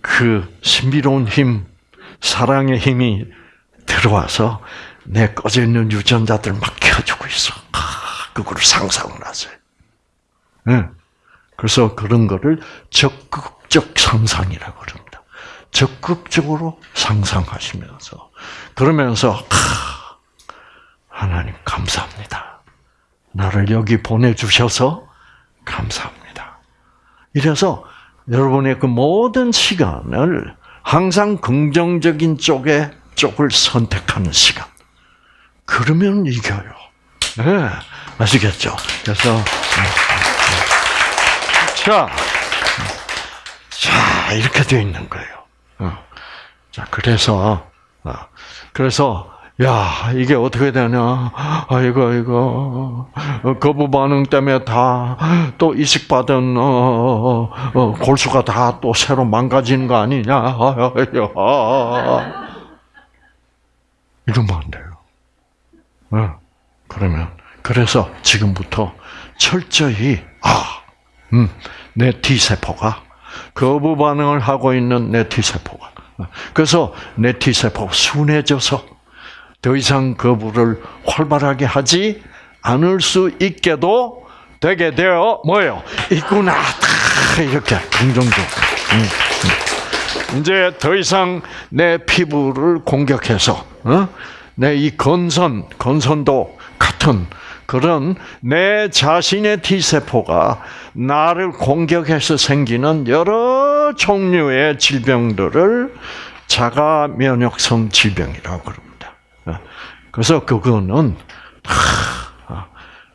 그 신비로운 힘, 사랑의 힘이 들어와서 내 꺼져 있는 유전자들 막 켜주고 있어. 아, 그거를 상상을 하세요. 예. 그래서 그런 거를 적극적 상상이라고 그럽니다. 적극적으로 상상하시면서 그러면서 아, 하나님 감사합니다. 나를 여기 보내주셔서 감사합니다. 이래서 여러분의 그 모든 시간을 항상 긍정적인 쪽에 쪽을 선택하는 시간. 그러면 이겨요. 네, 아시겠죠? 그래서 자, 자 이렇게 되어 있는 거예요. 어. 자, 그래서 어, 그래서 야 이게 어떻게 되냐? 아이고 이거 어, 거부 반응 때문에 다 또 이식 받은 어, 어, 어, 골수가 다 또 새로 망가지는 거 아니냐? 아유, 이러면 안 돼요. 어, 그러면 그래서 지금부터 철저히 아, 음, 내 T 세포가 거부 반응을 하고 있는 내 T 세포가 그래서 내 T 세포가 순해져서 더 이상 거부를 활발하게 하지 않을 수 있게도 되게 되어 뭐예요? 있구나. 다 이렇게 긍정적. 이제 더 이상 내 피부를 공격해서 어? 내이 건선 건선도 같은 그런 내 자신의 T 세포가 나를 공격해서 생기는 여러 종류의 질병들을 자가 면역성 질병이라고 그럽니다. 어, 그래서 그거는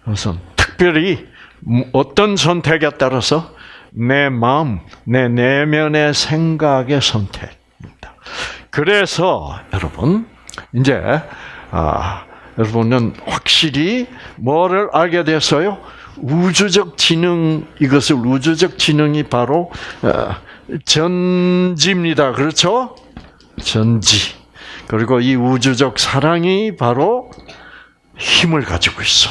그래서 특별히 어떤 선택에 따라서 내 마음, 내 내면의 생각의 선택입니다. 그래서 여러분 이제 아, 여러분은 확실히 뭐를 알게 됐어요? 우주적 지능 이것을 우주적 지능이 바로 어, 전지입니다. 그렇죠? 전지. 그리고 이 우주적 사랑이 바로 힘을 가지고 있어.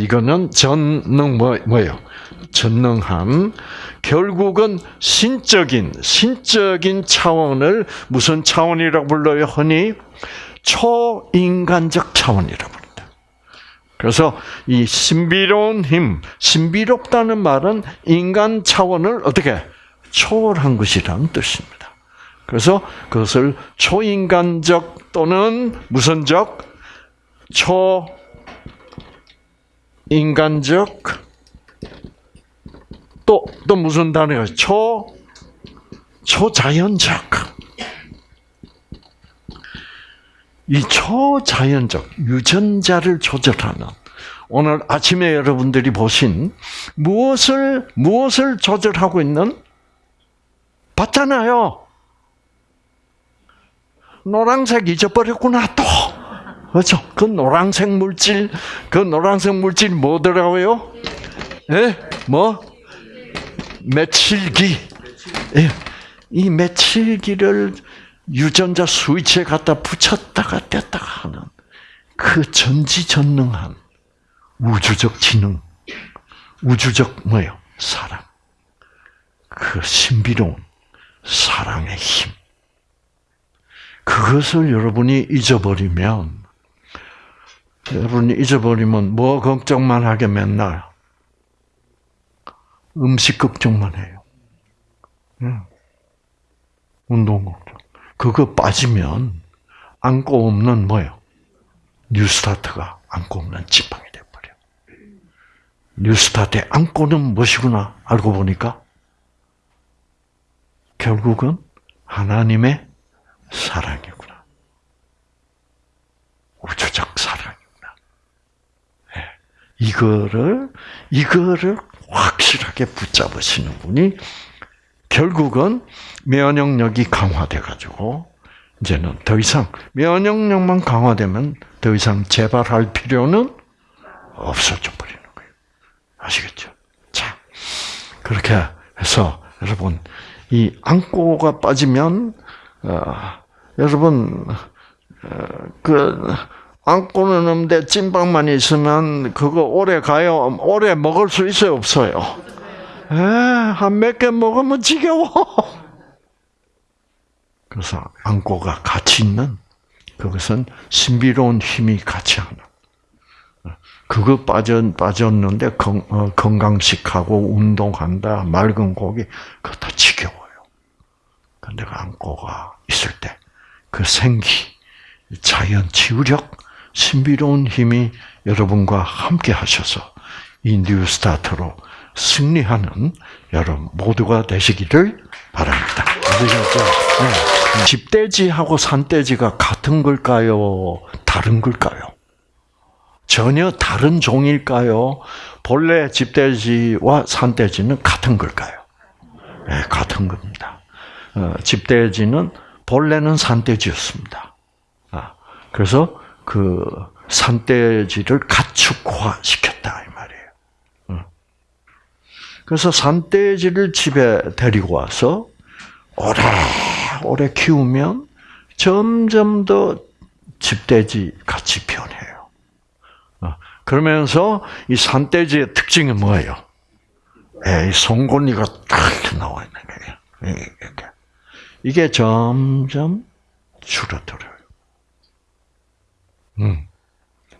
이거는 전능 뭐, 뭐예요? 전능함. 결국은 신적인 신적인 차원을 무슨 차원이라고 불러요? 흔히 초인간적 차원이라고 부릅니다. 그래서 이 신비로운 힘, 신비롭다는 말은 인간 차원을 어떻게 초월한 것이라는 뜻입니다. 그래서 그것을 초인간적 또는 무슨적 초인간적 또, 또 무슨 단어가 초, 초자연적. 이 초자연적, 유전자를 조절하는, 오늘 아침에 여러분들이 보신 무엇을, 무엇을 조절하고 있는? 봤잖아요. 노란색 잊어버렸구나, 또. 그렇죠? 그 노란색 물질, 그 노란색 물질 뭐더라고요? 예? 뭐? 메칠기. 예. 이 메칠기를 유전자 스위치에 갖다 붙였다가 뗐다가 하는 그 전지전능한 우주적 지능, 우주적 뭐요? 사랑. 그 신비로운 사랑의 힘. 그것을 여러분이 잊어버리면, 여러분이 잊어버리면 뭐 걱정만 하게 맨날 음식 걱정만 해요. 운동 걱정. 그거 빠지면 안고 없는 뭐요? 뉴스타트가 안고 없는 지팡이 돼버려. 뉴스타트의 안고는 무엇이구나 알고 보니까 결국은 하나님의 사랑이구나. 우주적 사랑이구나. 네. 이거를 이거를 확실하게 붙잡으시는 분이 결국은 면역력이 강화돼 가지고 이제는 더 이상 면역력만 강화되면 더 이상 재발할 필요는 없어져 버리는 거예요. 아시겠죠? 자, 그렇게 해서 여러분 이 안고가 빠지면 어, 여러분 어, 그 안고는 없는데 찐빵만 있으면 그거 오래 가요. 오래 먹을 수 있어요, 없어요? 한 몇 개 먹으면 지겨워. 그래서 안고가 같이 있는 그것은 신비로운 힘이 같이 하는. 그거 빠져 빠졌는데 건, 어, 건강식하고 운동한다 맑은 고기 그거 다 지겨워요. 근데 그 안고가 있을 때 그 생기, 자연 치유력, 신비로운 힘이 여러분과 함께 하셔서 이 뉴스타트로 승리하는 여러분 모두가 되시기를 바랍니다. 네. 집돼지하고 산돼지가 같은 걸까요? 다른 걸까요? 전혀 다른 종일까요? 본래 집돼지와 산돼지는 같은 걸까요? 네, 같은 겁니다. 어, 집돼지는 본래는 산돼지였습니다. 아, 그래서 그 산돼지를 가축화 시켰다 이 말이에요. 어. 그래서 산돼지를 집에 데리고 와서 오래 오래 키우면 점점 더 집돼지 같이 변해요. 어, 그러면서 이 산돼지의 특징이 뭐예요? 예, 이 송곳니가 딱 나와 있는 거예요. 이렇게. 이게 점점 줄어들어요. 음.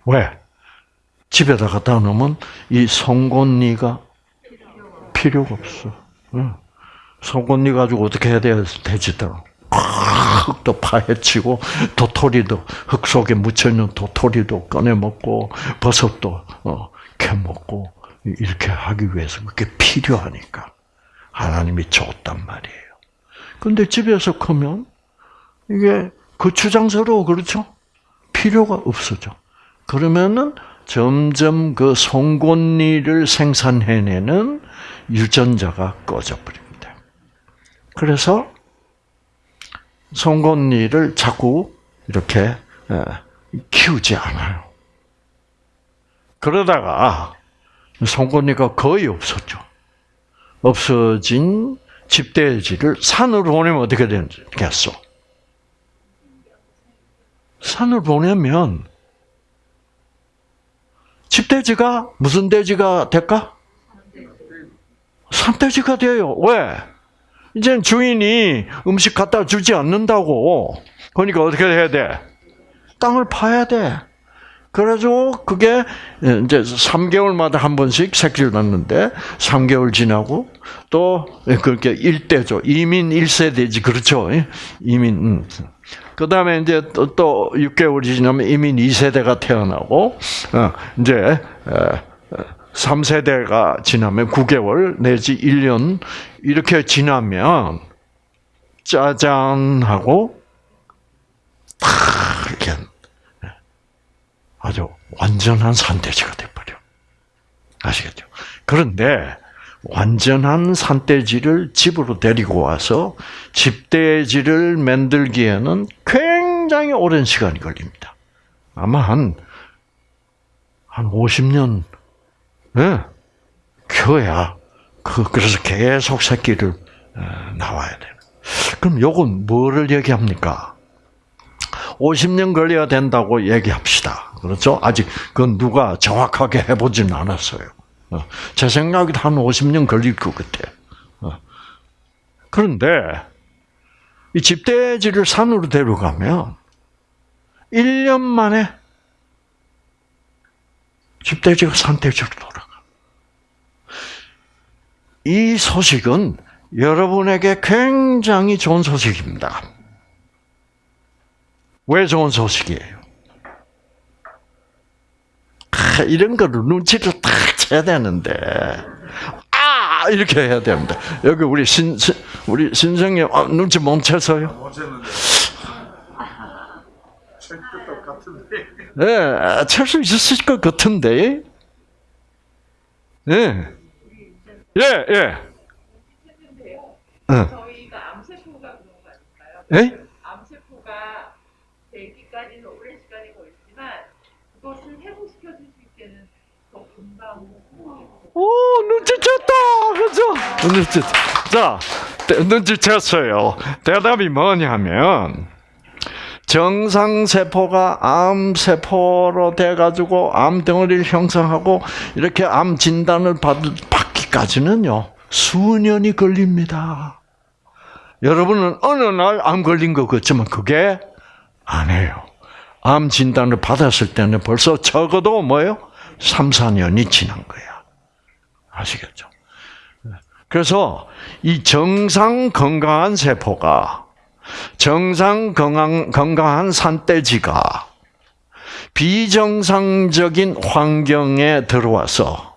왜? 집에다 갖다 놓으면 이 송곳니가 필요가 없어. 응. 송곳니 가지고 어떻게 해야 돼? 돼지들. 흙도 파헤치고 도토리도 흙 속에 묻혀 있는 도토리도 꺼내 먹고 버섯도 어, 캐 먹고 이렇게 하기 위해서 그게 필요하니까 하나님이 줬단 말이에요. 근데 집에서 크면 이게 거추장스러워 그렇죠? 필요가 없어져. 그러면은 점점 그 송곳니를 생산해내는 유전자가 꺼져 버립니다. 그래서 송곳니를 자꾸 이렇게 키우지 않아요. 그러다가 송곳니가 거의 없었죠. 없어진 집돼지를 산으로 보내면 어떻게 되겠어? 산을 보내면 집돼지가 무슨 돼지가 될까? 산돼지가 돼요. 왜? 이제 주인이 음식 갖다 주지 않는다고. 그러니까 어떻게 해야 돼? 땅을 파야 돼. 그래가지고 그게 이제 3개월마다 한 번씩 새끼를 낳는데 3개월 지나고 또 그렇게 1대죠. 이민 1세대지 그렇죠. 이민 그 다음에 이제 또, 또 6개월이 지나면 이민 2세대가 태어나고 어, 이제 3세대가 지나면 9개월 내지 1년 이렇게 지나면 짜잔 하고 탁 이렇게 아주 완전한 산돼지가 돼버려. 아시겠죠? 그런데 완전한 산돼지를 집으로 데리고 와서 집돼지를 만들기에는 굉장히 오랜 시간이 걸립니다. 아마 한, 한 50년, 예, 키워야, 그, 그래서 계속 새끼를 나와야 되는. 그럼 요건 뭐를 얘기합니까? 50년 걸려야 된다고 얘기합시다. 그렇죠? 아직 그건 누가 정확하게 해보지는 않았어요. 제 생각에도 한 50년 걸릴 것 같아. 그런데 이 집돼지를 산으로 데려가면 1년 만에 집돼지가 산돼지로 돌아가. 이 소식은 여러분에게 굉장히 좋은 소식입니다. 왜 좋은 소식이에요? 아, 이런 거를 눈치를 딱 쳐야 되는데, 아! 이렇게 해야 됩니다. 여기 우리 신, 신 우리 신성님, 아, 눈치 못 채서요? 어제는 찰것 같은데. 네, 찰수 있었을 것 같은데. 예. 예, 예. 응. 저희가 암세포가 그런 거 아닐까요? 예? 암세포가 되기까지는 오랜 시간이 걸리지만 그것을 회복시켜 줄 수 있게는 더 금방 오, 눈치챘다! 그죠? 눈치, 자, 눈치챘어요. 대답이 뭐냐면, 정상 세포가 암 세포로 돼가지고 암 덩어리를 형성하고, 이렇게 암 진단을 받, 받기까지는요, 수년이 걸립니다. 여러분은 어느 날 암 걸린 것 같지만 그게 아니에요. 암 진단을 받았을 때는 벌써 적어도 뭐예요? 3, 4년이 지난 거야. 아시겠죠? 그래서 이 정상 건강한 세포가 정상 건강, 건강한 산돼지가 비정상적인 환경에 들어와서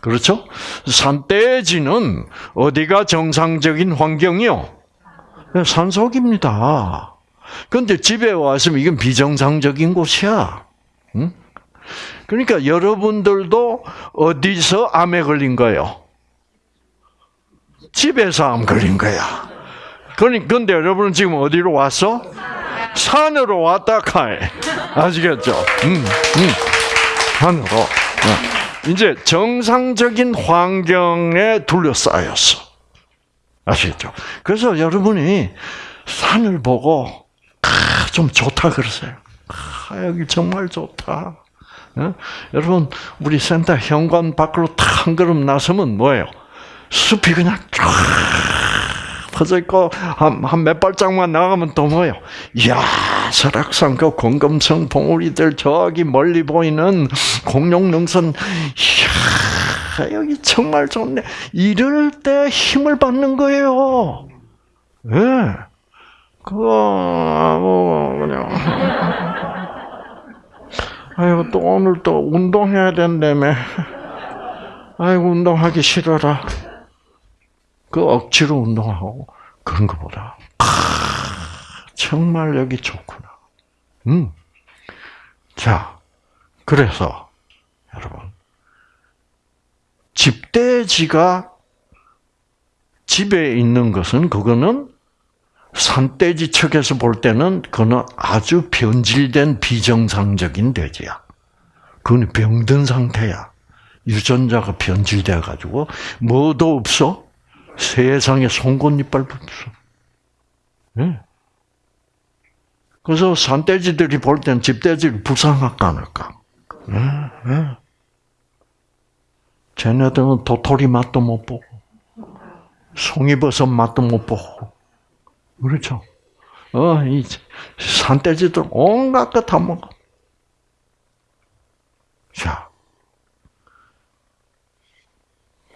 그렇죠? 산돼지는 어디가 정상적인 환경이요? 산속입니다. 그런데 집에 왔으면 이건 비정상적인 곳이야. 응? 그러니까 여러분들도 어디서 암에 걸린 거예요? 집에서 암 걸린 거야. 그러니 근데 여러분은 지금 어디로 왔어? 산으로 왔다 카이. 아시겠죠? 음, 음. 산으로. 어. 이제 정상적인 환경에 둘러싸였어. 아시겠죠? 그래서 여러분이 산을 보고 아, 좀 좋다 그러세요. 아, 여기 정말 좋다. 어? 여러분 우리 센터 현관 밖으로 탁 한 걸음 나서면 뭐예요? 숲이 그냥 쫙 퍼져 있고 한 몇 발짝만 나가면 또 뭐예요? 이야 설악산 그 공금성 봉우리들 저기 멀리 보이는 공룡능선 이야 여기 정말 좋네. 이럴 때 힘을 받는 거예요. 예. 네. 그거 뭐 그냥 아이고 또 오늘 또 운동해야 된다며. 아이고 운동하기 싫어라. 그 억지로 운동하고 그런 것보다 아, 정말 여기 좋구나. 음. 자, 그래서 여러분 집돼지가 집에 있는 것은 그거는 산돼지 측에서 볼 때는 그거는 아주 변질된 비정상적인 돼지야. 그건 병든 상태야. 유전자가 변질돼 가지고 뭐도 없어. 세상에 송곳니빨도 없어. 네. 그래서 산돼지들이 볼 때는 집돼지를 불쌍할까 않을까. 네, 네. 쟤네들은 도토리 맛도 못 보고, 송이버섯 맛도 못 보고, 그렇죠. 어, 이 산돼지들 온갖 것 다 먹어. 자.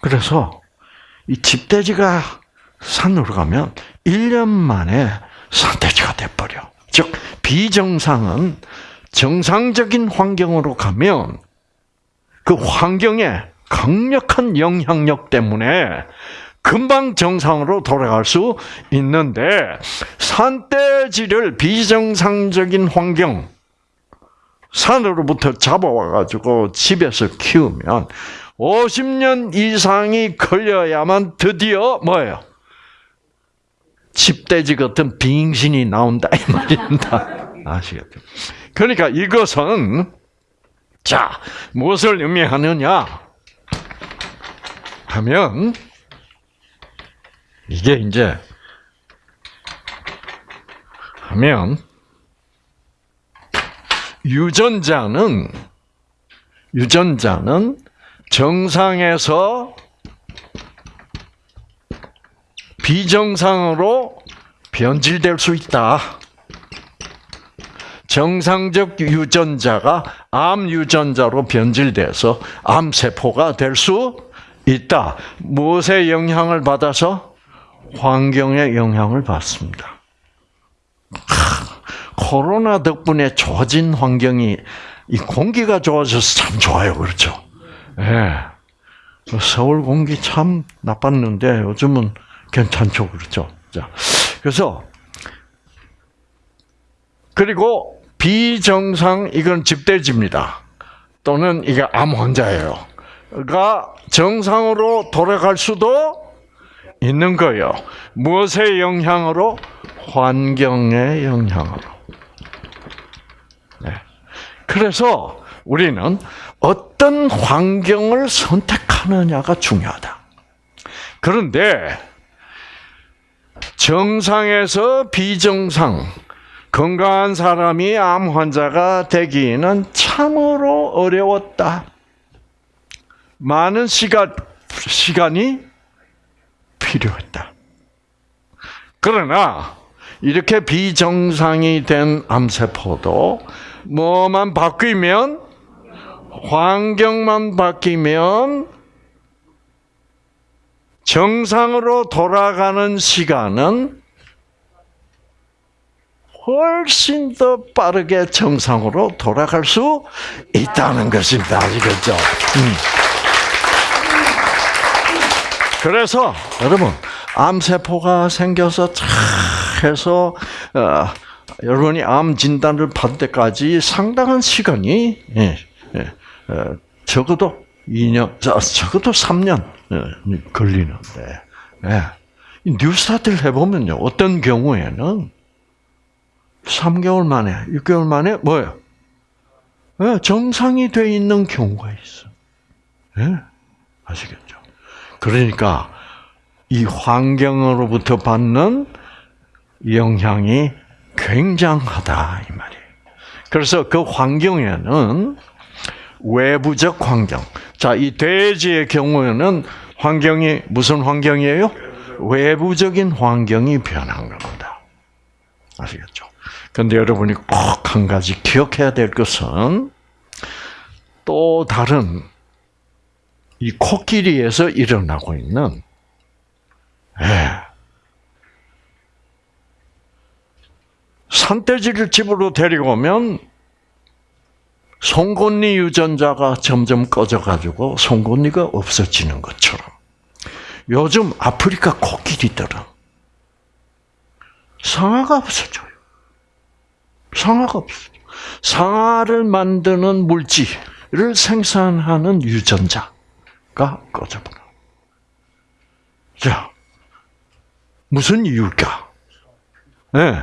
그래서 이 집돼지가 산으로 가면 1년 만에 산돼지가 돼버려. 즉, 비정상은 정상적인 환경으로 가면 그 환경에 강력한 영향력 때문에 금방 정상으로 돌아갈 수 있는데 산돼지를 비정상적인 환경 산으로부터 잡아와가지고 집에서 키우면 50년 이상이 걸려야만 드디어 뭐예요? 집돼지 같은 빙신이 나온다 이 말입니다. 아시겠죠? 그러니까 이것은 자 무엇을 의미하느냐 하면 이게 이제 하면 유전자는 유전자는 정상에서 비정상으로 변질될 수 있다. 정상적 유전자가 암 유전자로 변질돼서 암 세포가 될 수 있다. 무엇의 영향을 받아서 환경의 영향을 받습니다. 코로나 덕분에 좋아진 환경이 이 공기가 좋아져서 참 좋아요, 그렇죠? 예. 네. 서울 공기 참 나빴는데 요즘은 괜찮죠, 그렇죠? 자, 그래서 그리고 비정상 이건 집돼지입니다. 또는 이게 암 환자예요.가 정상으로 돌아갈 수도 있는 거예요. 무엇의 영향으로? 환경의 영향으로. 네. 그래서 우리는 어떤 환경을 선택하느냐가 중요하다. 그런데 정상에서 비정상, 건강한 사람이 암 환자가 되기는 참으로 어려웠다. 많은 시간, 시간이 필요했다. 그러나 이렇게 비정상이 된 암세포도 뭐만 바뀌면 환경만 바뀌면 정상으로 돌아가는 시간은 훨씬 더 빠르게 정상으로 돌아갈 수 있다는 것입니다. 아시겠죠? 음. 그래서 여러분 암세포가 생겨서 차 해서 어, 여러분이 암 진단을 받을 때까지 상당한 시간이 예, 예, 어, 적어도 2년, 자, 적어도 3년 어, 걸리는데 예. 이 뉴스타트를 해보면요 어떤 경우에는 3개월 만에, 6개월 만에 뭐예요? 예, 정상이 돼 있는 경우가 있어. 예? 아시겠죠? 그러니까 이 환경으로부터 받는 영향이 굉장하다 이 말이에요. 그래서 그 환경에는 외부적 환경. 자, 이 돼지의 경우에는 환경이 무슨 환경이에요? 외부적인 환경이 변한 겁니다. 아시겠죠? 근데 여러분이 꼭 한 가지 기억해야 될 것은 또 다른 이 코끼리에서 일어나고 있는 예. 산돼지를 집으로 데리고 오면 송곳니 유전자가 점점 꺼져가지고 송곳니가 없어지는 것처럼 요즘 아프리카 코끼리들은 상아가 없어져요. 상아가 없어져. 상아를 만드는 물질을 생산하는 유전자 가 꺼져버려. 자, 무슨 이유일까? 네.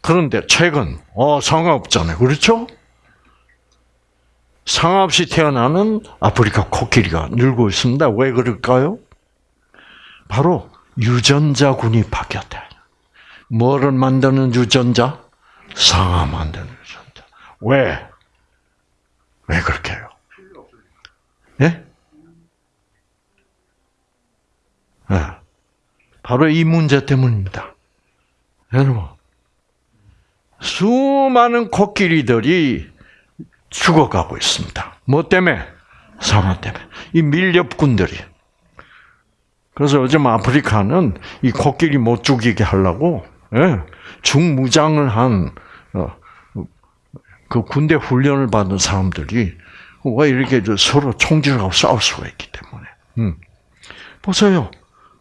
그런데 최근 어 상아 없잖아요. 그렇죠? 상아 없이 태어나는 아프리카 코끼리가 늘고 있습니다. 왜 그럴까요? 바로 유전자군이 바뀌었대. 뭐를 만드는 유전자? 상아 만드는 유전자. 왜? 왜 그렇게 해요? 예? 예. 바로 이 문제 때문입니다. 여러분, 수많은 코끼리들이 죽어가고 있습니다. 뭐 때문에? 상아 때문에. 이 밀렵꾼들이. 그래서 요즘 아프리카는 이 코끼리 못 죽이게 하려고 예, 중무장을 한 그 군대 훈련을 받은 사람들이 왜 이렇게 서로 총질하고 싸울 수가 있기 때문에. 음. 보세요.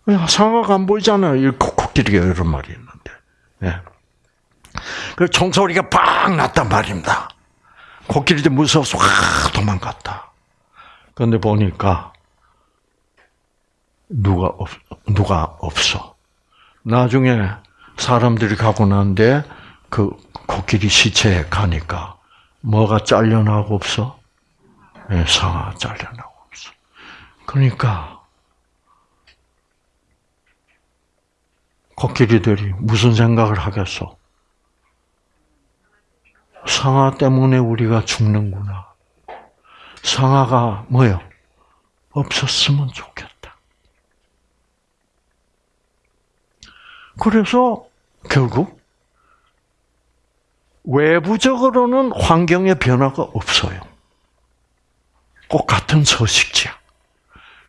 야, 상아가 안 보이잖아요. 이 코끼리가 이런 말이 있는데. 예. 그 총소리가 팍 났단 말입니다. 코끼리도 무서워서 확 도망갔다. 그런데 보니까 누가 없, 누가 없어. 나중에 사람들이 가고 난데 그 코끼리 시체에 가니까 뭐가 잘려나고 없어? 네, 상아 잘려나고 없어. 그러니까 코끼리들이 무슨 생각을 하겠어? 상아 때문에 우리가 죽는구나. 상아가 뭐요? 없었으면 좋겠다. 그래서 결국 외부적으로는 환경의 변화가 없어요. 꼭 같은 서식지야.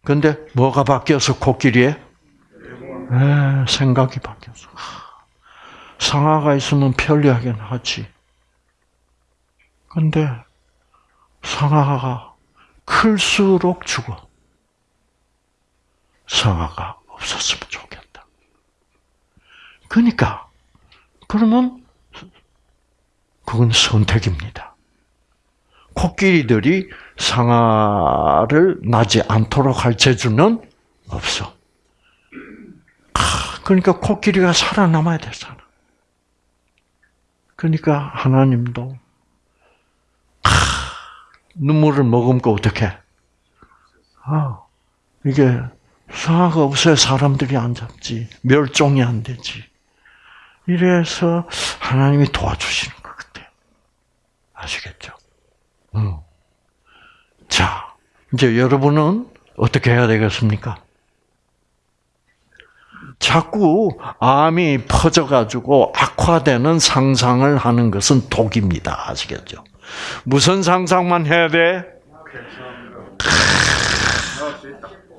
근데 뭐가 바뀌어서 코끼리에? 에, 생각이 바뀌었어. 상아가 있으면 편리하긴 하지. 근데 상아가 클수록 죽어. 상아가 없었으면 좋겠다. 그러니까 그러면 그건 선택입니다. 코끼리들이 상아를 나지 않도록 할 재주는 없어. 그러니까 코끼리가 살아남아야 되잖아. 그러니까 하나님도 눈물을 머금고 어떻게? 아, 이게 상아가 없어야 사람들이 안 잡지. 멸종이 안 되지. 이래서 하나님이 도와주시는 아시겠죠? 음. 자, 이제 여러분은 어떻게 해야 되겠습니까? 자꾸 암이 퍼져가지고 악화되는 상상을 하는 것은 독입니다. 아시겠죠? 무슨 상상만 해야 돼?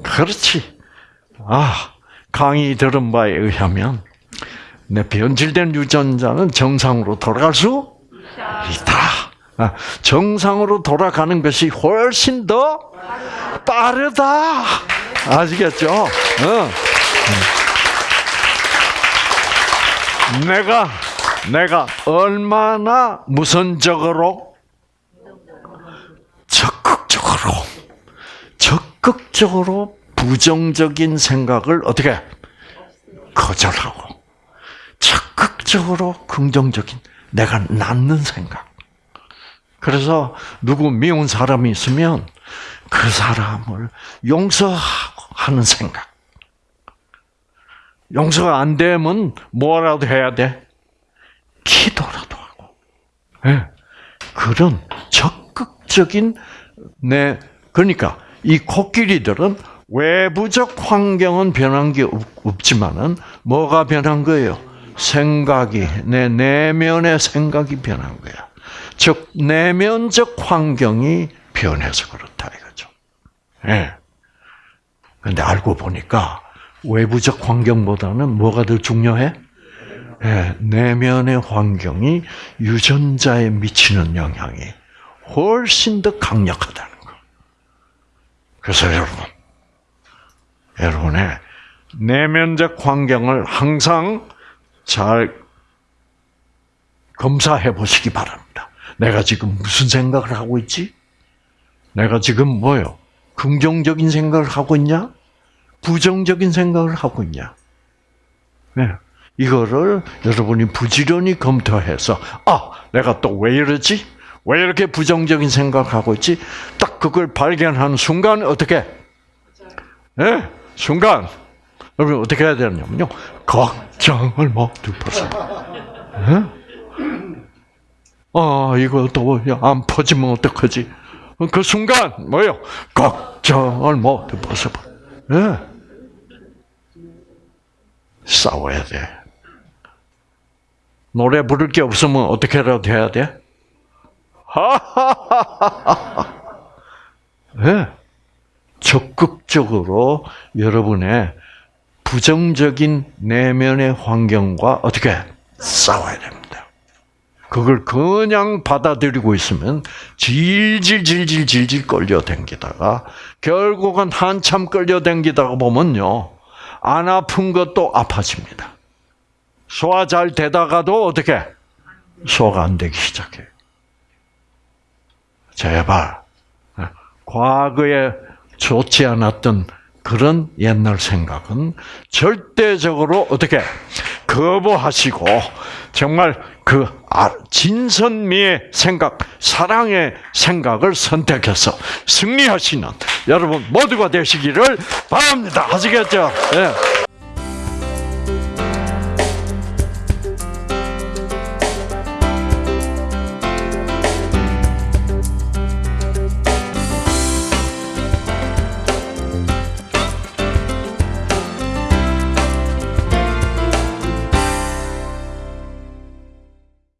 그렇지. 아, 강의 들은 바에 의하면 내 변질된 유전자는 정상으로 돌아갈 수 있다. 아, 정상으로 돌아가는 것이 훨씬 더 빠르다. 아시겠죠? 어. 음. 내가 내가 얼마나 무선적으로 적극적으로 적극적으로 부정적인 생각을 어떻게 거절하고 적극적으로 긍정적인 내가 낳는 생각. 그래서 누구 미운 사람이 있으면 그 사람을 용서하는 생각. 용서가 안 되면 뭐라도 해야 돼? 기도라도 하고. 예. 그런 적극적인 내 그러니까 이 코끼리들은 외부적 환경은 변한 게 없- 없지만은 뭐가 변한 거예요? 생각이 내 내면의 생각이 변한 거야. 즉 내면적 환경이 변해서 그렇다 이거죠. 예. 근데 알고 보니까 외부적 환경보다는 뭐가 더 중요해? 예, 내면의 환경이 유전자에 미치는 영향이 훨씬 더 강력하다는 거. 그래서 여러분, 여러분의 내면적 환경을 항상 잘 검사해 보시기 바랍니다. 내가 지금 무슨 생각을 하고 있지? 내가 지금 뭐요? 긍정적인 생각을 하고 있냐? 부정적인 생각을 하고 있냐? 네. 이거를 여러분이 부지런히 검토해서, 아, 내가 또 왜 이러지? 왜 이렇게 부정적인 생각을 하고 있지? 딱 그걸 발견하는 순간 어떻게? 예, 순간 여러분 어떻게 해야 되냐면요, 걱정을 모두 벗어. 예? 아, 이거 또안 퍼지면 어떡하지? 그 순간 뭐요? 걱정을 모두 벗어버. 예. 싸워야 돼. 노래 부를 게 없으면 어떻게라도 해야 돼? 하하하하하. 예. 적극적으로 여러분의 부정적인 내면의 환경과 어떻게 싸워야 됩니다. 그걸 그냥 받아들이고 있으면 질질질질질질 끌려댕기다가 결국은 한참 끌려댕기다가 보면요 안 아픈 것도 아파집니다. 소화 잘 되다가도 어떻게 소화가 안 되기 시작해요. 제발 과거에 좋지 않았던 그런 옛날 생각은 절대적으로 어떻게 거부하시고 정말 그 아- 진선미의 생각, 사랑의 생각을 선택해서 승리하시는 여러분 모두가 되시기를 바랍니다. 아시겠죠? 예.